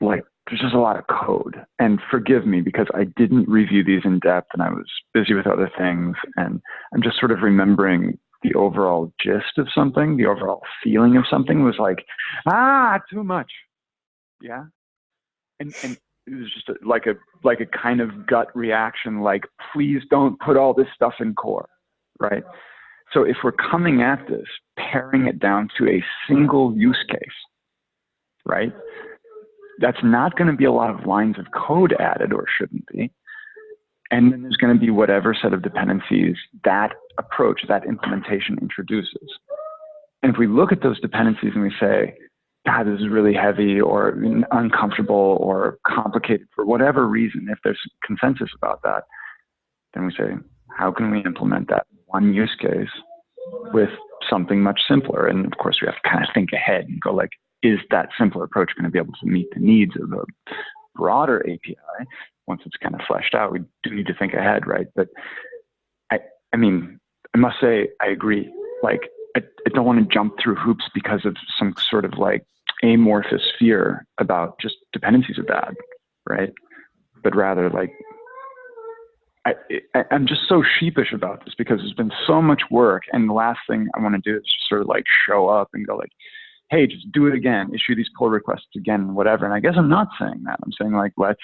[SPEAKER 5] like there's just a lot of code. And forgive me because I didn't review these in depth and I was busy with other things. And I'm just sort of remembering the overall gist of something, the overall feeling of something was like, ah, too much. Yeah. And, and it was just like a like a kind of gut reaction like please don't put all this stuff in core right so if we're coming at this paring it down to a single use case right that's not going to be a lot of lines of code added or shouldn't be. And then there's going to be whatever set of dependencies that approach, that implementation introduces. And if we look at those dependencies and we say, God, this is really heavy or uncomfortable or complicated for whatever reason, if there's consensus about that, then we say, how can we implement that one use case with something much simpler? And of course, we have to kind of think ahead and go like, is that simpler approach going to be able to meet the needs of a broader API? Once it's kind of fleshed out, we do need to think ahead, right? But I, I mean, I must say, I agree. Like, I, I don't want to jump through hoops because of some sort of like amorphous fear about just dependencies are bad, right? But rather, like, I, am just so sheepish about this because there's been so much work, and the last thing I want to do is just sort of like show up and go like, hey, just do it again, issue these pull requests again, whatever. And I guess I'm not saying that. I'm saying like, let's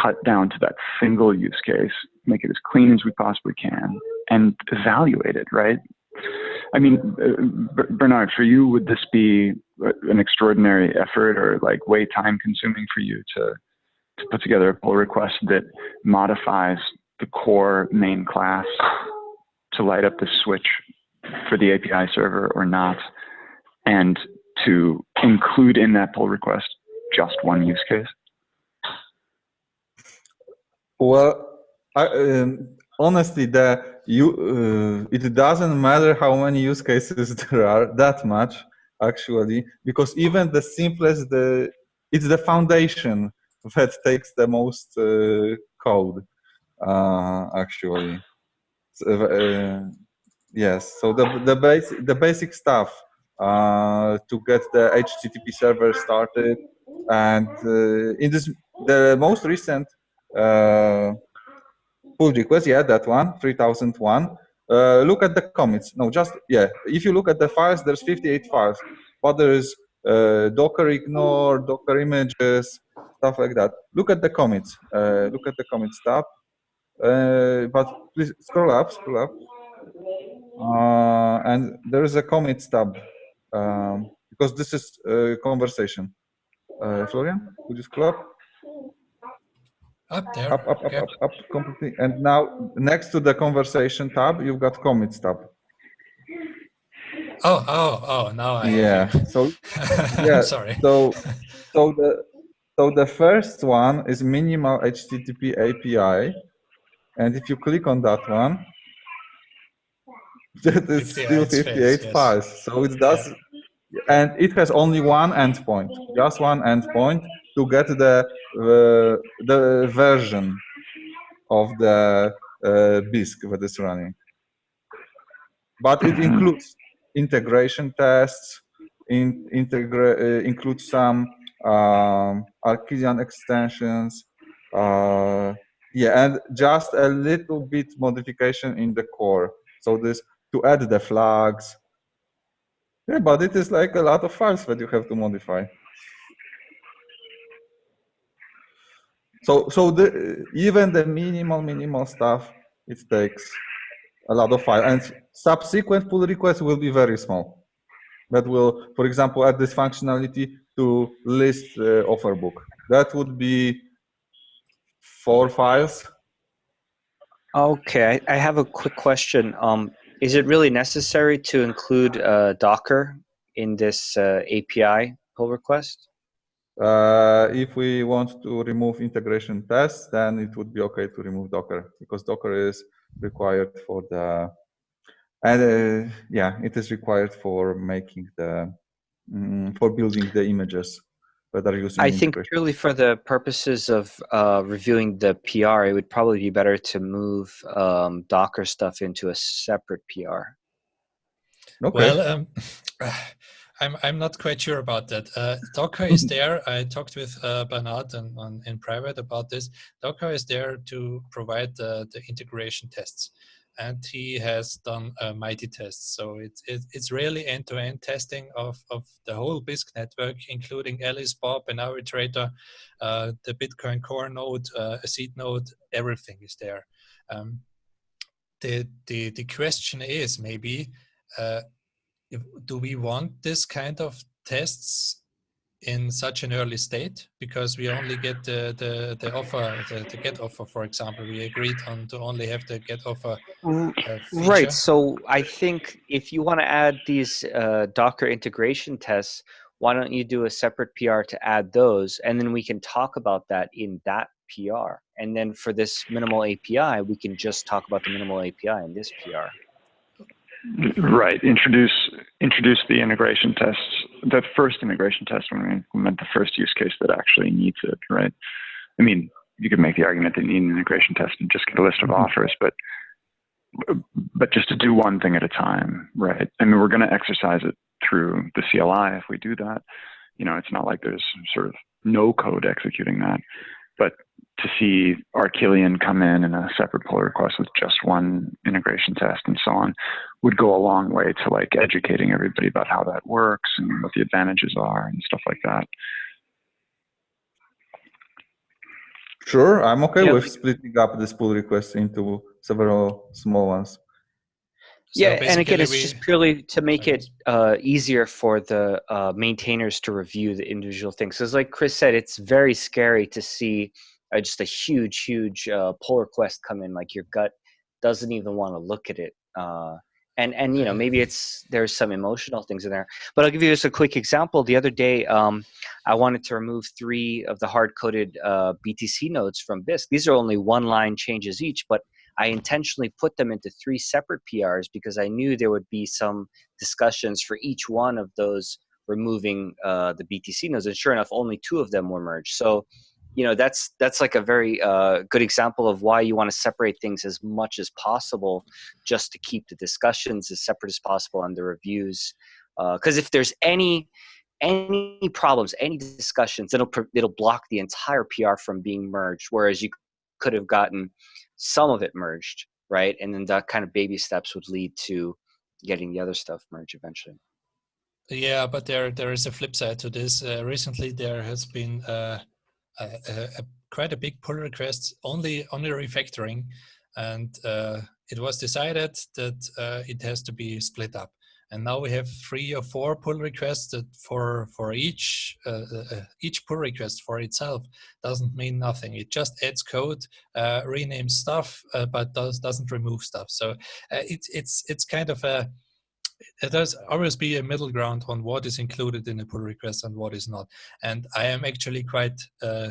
[SPEAKER 5] cut down to that single use case, make it as clean as we possibly can, and evaluate it, right? I mean, uh, Bernard, for you, would this be an extraordinary effort or like way time consuming for you to, to put together a pull request that modifies the core main class to light up the switch for the API server or not? and to include in that pull request just one use case?
[SPEAKER 3] Well, I, um, honestly, the you uh, it doesn't matter how many use cases there are that much actually, because even the simplest the it's the foundation that takes the most uh, code uh, actually. So, uh, yes, so the the base the basic stuff to get the HTTP server started. And in this, the most recent pull request, yeah, that one, 3001. Uh, look at the commits. No, just yeah. If you look at the files, there's 58 files, but there's uh, Docker ignore, Docker images, stuff like that. Look at the commits. Uh, look at the commits tab. but please scroll up, scroll up, and there is a commits tab um, because this is a conversation. Uh, Florian, could you scroll up?
[SPEAKER 1] Up there.
[SPEAKER 3] Up, up, up, up, up, completely. And now next to the conversation tab, you've got commits tab.
[SPEAKER 1] Oh, oh, oh! Now I.
[SPEAKER 3] Yeah. So. Yeah.
[SPEAKER 1] Sorry.
[SPEAKER 3] So, so the so the first one is minimal HTTP API, and if you click on that one, that is still 58 space, files. So it does, yeah. and it has only one endpoint, just one endpoint to get the uh, the version of the uh, Bisq that is running. But it includes integration tests, in, integra uh, includes some um, Arquillian extensions, uh, yeah, and just a little bit modification in the core. So this to add the flags. Yeah, but it is like a lot of files that you have to modify. So, so the, even the minimal, minimal stuff, it takes a lot of file. And subsequent pull requests will be very small. That will, for example, add this functionality to list uh, offer book. That would be four files.
[SPEAKER 2] Okay, I, have a quick question. Um, is it really necessary to include uh, Docker in this uh, API pull request?
[SPEAKER 3] Uh, if we want to remove integration tests, then it would be okay to remove Docker because Docker is required for the, and uh, yeah, it is required for making the, mm, for building the images that are using
[SPEAKER 2] I think purely for the purposes of uh, reviewing the PR, it would probably be better to move um, Docker stuff into a separate PR.
[SPEAKER 1] Okay. Well, um, I'm I'm not quite sure about that. Uh, Docker is there. I talked with uh, Bernard and on, in private about this. Docker is there to provide the, the integration tests, and he has done a mighty test. So it's it, it's really end-to-end -end testing of of the whole Bisq network, including Alice, Bob, and Arbitrator, uh, the Bitcoin Core node, uh, a seed node. Everything is there. Um, the the the question is maybe uh, if, do we want this kind of tests in such an early state because we only get the the, the offer the, the, get offer for example. We agreed on to only have the get offer
[SPEAKER 2] uh, right. so i think if you want to add these uh, docker integration tests why don't you do a separate pr to add those? And then we can talk about that in that pr and then for this minimal api we can just talk about the minimal api in this pr
[SPEAKER 5] Right. Introduce introduce the integration tests. The first integration test when we implement the first use case that actually needs it. Right. I mean, you could make the argument that you need an integration test and just get a list of mm-hmm. offers, but but just to do one thing at a time. Right. I mean, we're going to exercise it through the CLI if we do that. You know, it's not like there's sort of no code executing that, but to see Arquillian come in in a separate pull request with just one integration test and so on would go a long way to like educating everybody about how that works and what the advantages are and stuff like that.
[SPEAKER 3] Sure, I'm okay yeah. with splitting up this pull request into several small ones.
[SPEAKER 2] So yeah, and again, it's we, just purely to make it uh, easier for the uh, maintainers to review the individual things. So, like Chris said, it's very scary to see uh, just a huge, huge uh, pull request come in. Like your gut doesn't even want to look at it. Uh, and and you know maybe it's there's some emotional things in there. But I'll give you just a quick example. The other day, um, I wanted to remove three of the hard coded uh, BTC nodes from Bisq. These are only one line changes each, but I intentionally put them into three separate PRs because I knew there would be some discussions for each one of those removing uh, the BTC nodes. And sure enough, only two of them were merged. So you know that's that's like a very uh, good example of why you want to separate things as much as possible just to keep the discussions as separate as possible and the reviews because uh, if there's any any problems any discussions it'll it'll block the entire pr from being merged whereas you could have gotten some of it merged right? And then that kind of baby steps would lead to getting the other stuff merged eventually.
[SPEAKER 1] Yeah but there there is a flip side to this. Uh, recently there has been uh, a, a, quite a big pull request only only refactoring, and uh, it was decided that uh, it has to be split up. And now we have three or four pull requests that for for each uh, uh, uh each pull request for itself doesn't mean nothing. It just adds code, uh, renames stuff, but does doesn't remove stuff. So it's it's it's kind of a there's always be a middle ground on what is included in a pull request and what is not. And I am actually quite uh,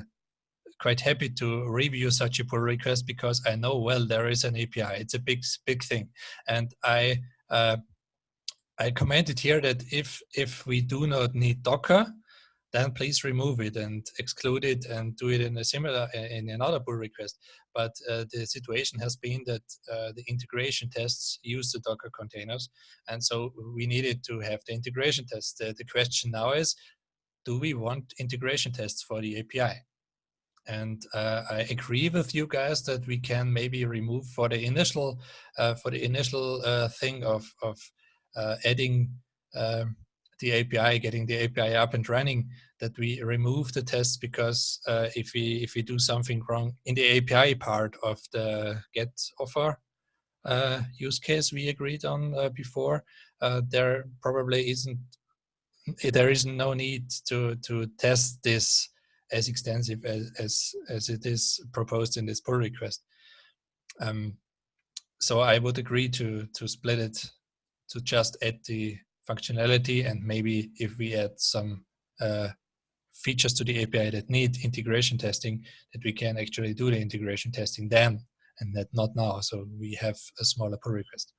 [SPEAKER 1] quite happy to review such a pull request because I know well there is an API. It's a big big thing, and I uh, I commented here that if if we do not need Docker, then please remove it and exclude it and do it in a similar in another pull request. But uh, the situation has been that uh, the integration tests use the Docker containers, and so we needed to have the integration tests. The, the question now is, do we want integration tests for the API? And uh, I agree with you guys that we can maybe remove for the initial uh, for the initial uh, thing of of uh, adding um, the API, getting the API up and running, that we remove the tests because uh, if we if we do something wrong in the API part of the get offer uh, use case we agreed on uh, before, uh, there probably isn't there is no need to to test this as extensive as as, as it is proposed in this pull request. Um, so I would agree to to split it to just add the functionality and maybe if we add some uh, features to the API that need integration testing, that we can actually do the integration testing then and that not now. So we have a smaller pull request.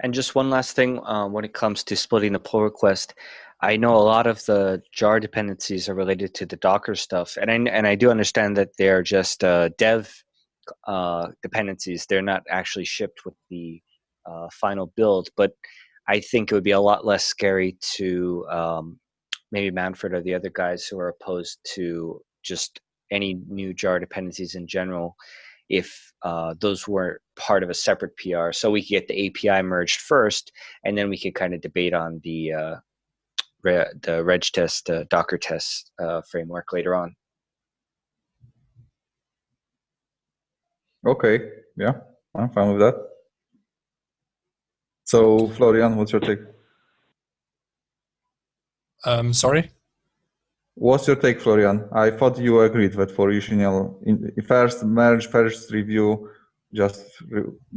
[SPEAKER 2] And just one last thing uh, when it comes to splitting the pull request, I know a lot of the jar dependencies are related to the Docker stuff, and I and I do understand that they're just uh, dev uh, dependencies. They're not actually shipped with the uh, final build, but I think it would be a lot less scary to um, maybe Manfred or the other guys who are opposed to just any new jar dependencies in general if uh, those weren't part of a separate PR. So we could get the API merged first, and then we could kind of debate on the uh, re the reg test, uh, Docker test uh, framework later on.
[SPEAKER 3] Okay, yeah, I'm fine with that. So Florian, what's your take?
[SPEAKER 1] Um, sorry?
[SPEAKER 3] What's your take, Florian? I thought you agreed that for UCNL, first merge, first review, just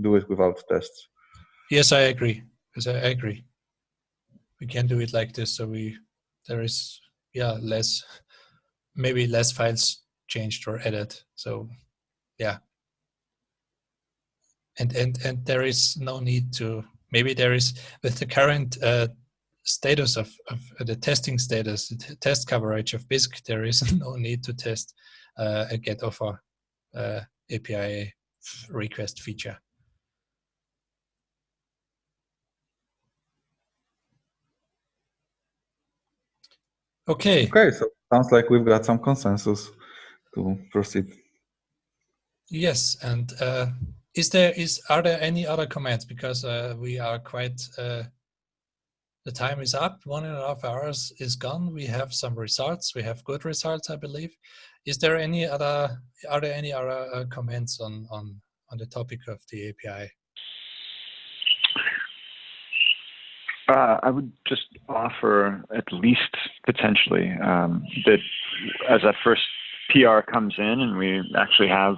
[SPEAKER 3] do it without tests.
[SPEAKER 1] Yes, I agree. Because I agree. We can do it like this, so we there is yeah less, maybe less files changed or added. So yeah, and and and there is no need to maybe there is with the current uh, status of, of uh, the testing status, the test coverage of Bisq, there is no need to test uh, a get offer uh, API request feature. Okay.
[SPEAKER 3] Okay, so sounds like we've got some consensus to proceed.
[SPEAKER 1] Yes, and uh, is there is are there any other comments because uh, we are quite uh, the time is up. One and a half hours is gone. We have some results. We have good results i believe. Is there any other are there any other uh, comments on on on the topic of the api
[SPEAKER 5] uh, I would just offer at least potentially um, that as that first PR comes in and we actually have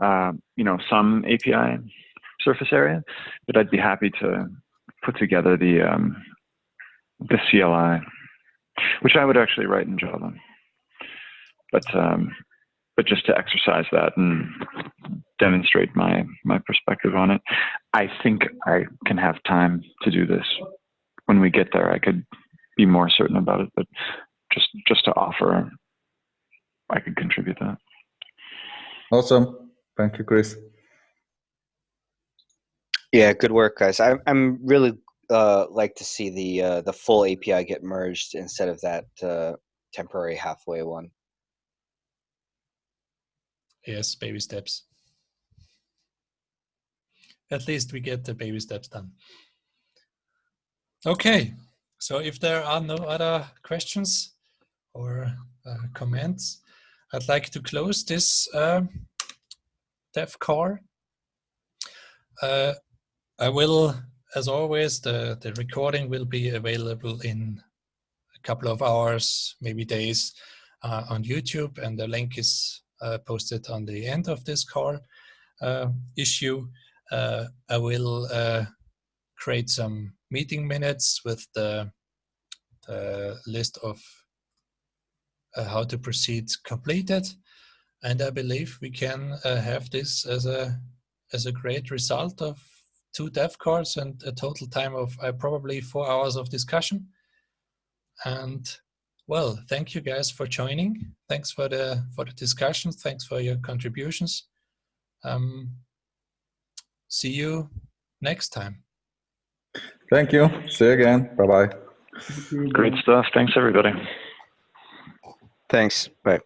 [SPEAKER 5] uh, you know, some API surface area, but I'd be happy to put together the um, the CLI, which I would actually write in Java. But um, but just to exercise that and demonstrate my my perspective on it, I think I can have time to do this. When we get there, I could be more certain about it. But just just to offer, I could contribute that.
[SPEAKER 3] Awesome. Thank you, Chris.
[SPEAKER 2] Yeah, good work, guys. I, I'm really uh, like to see the uh, the full API get merged instead of that uh, temporary halfway one.
[SPEAKER 1] Yes, baby steps. At least we get the baby steps done. Okay, so if there are no other questions or uh, comments, I'd like to close this uh, dev. Uh, I will, as always, the, the recording will be available in a couple of hours, maybe days uh, on YouTube and the link is uh, posted on the end of this call uh, issue. Uh, I will uh, create some meeting minutes with the, the list of how to proceed completed and I believe we can uh, have this as a as a great result of two dev cores and a total time of uh, probably four hours of discussion. And well, thank you guys for joining. Thanks for the for the discussions. Thanks for your contributions. Um, see you next time.
[SPEAKER 3] Thank you. See you again. Bye bye.
[SPEAKER 5] Great stuff. Thanks, everybody.
[SPEAKER 2] Thanks. Bye.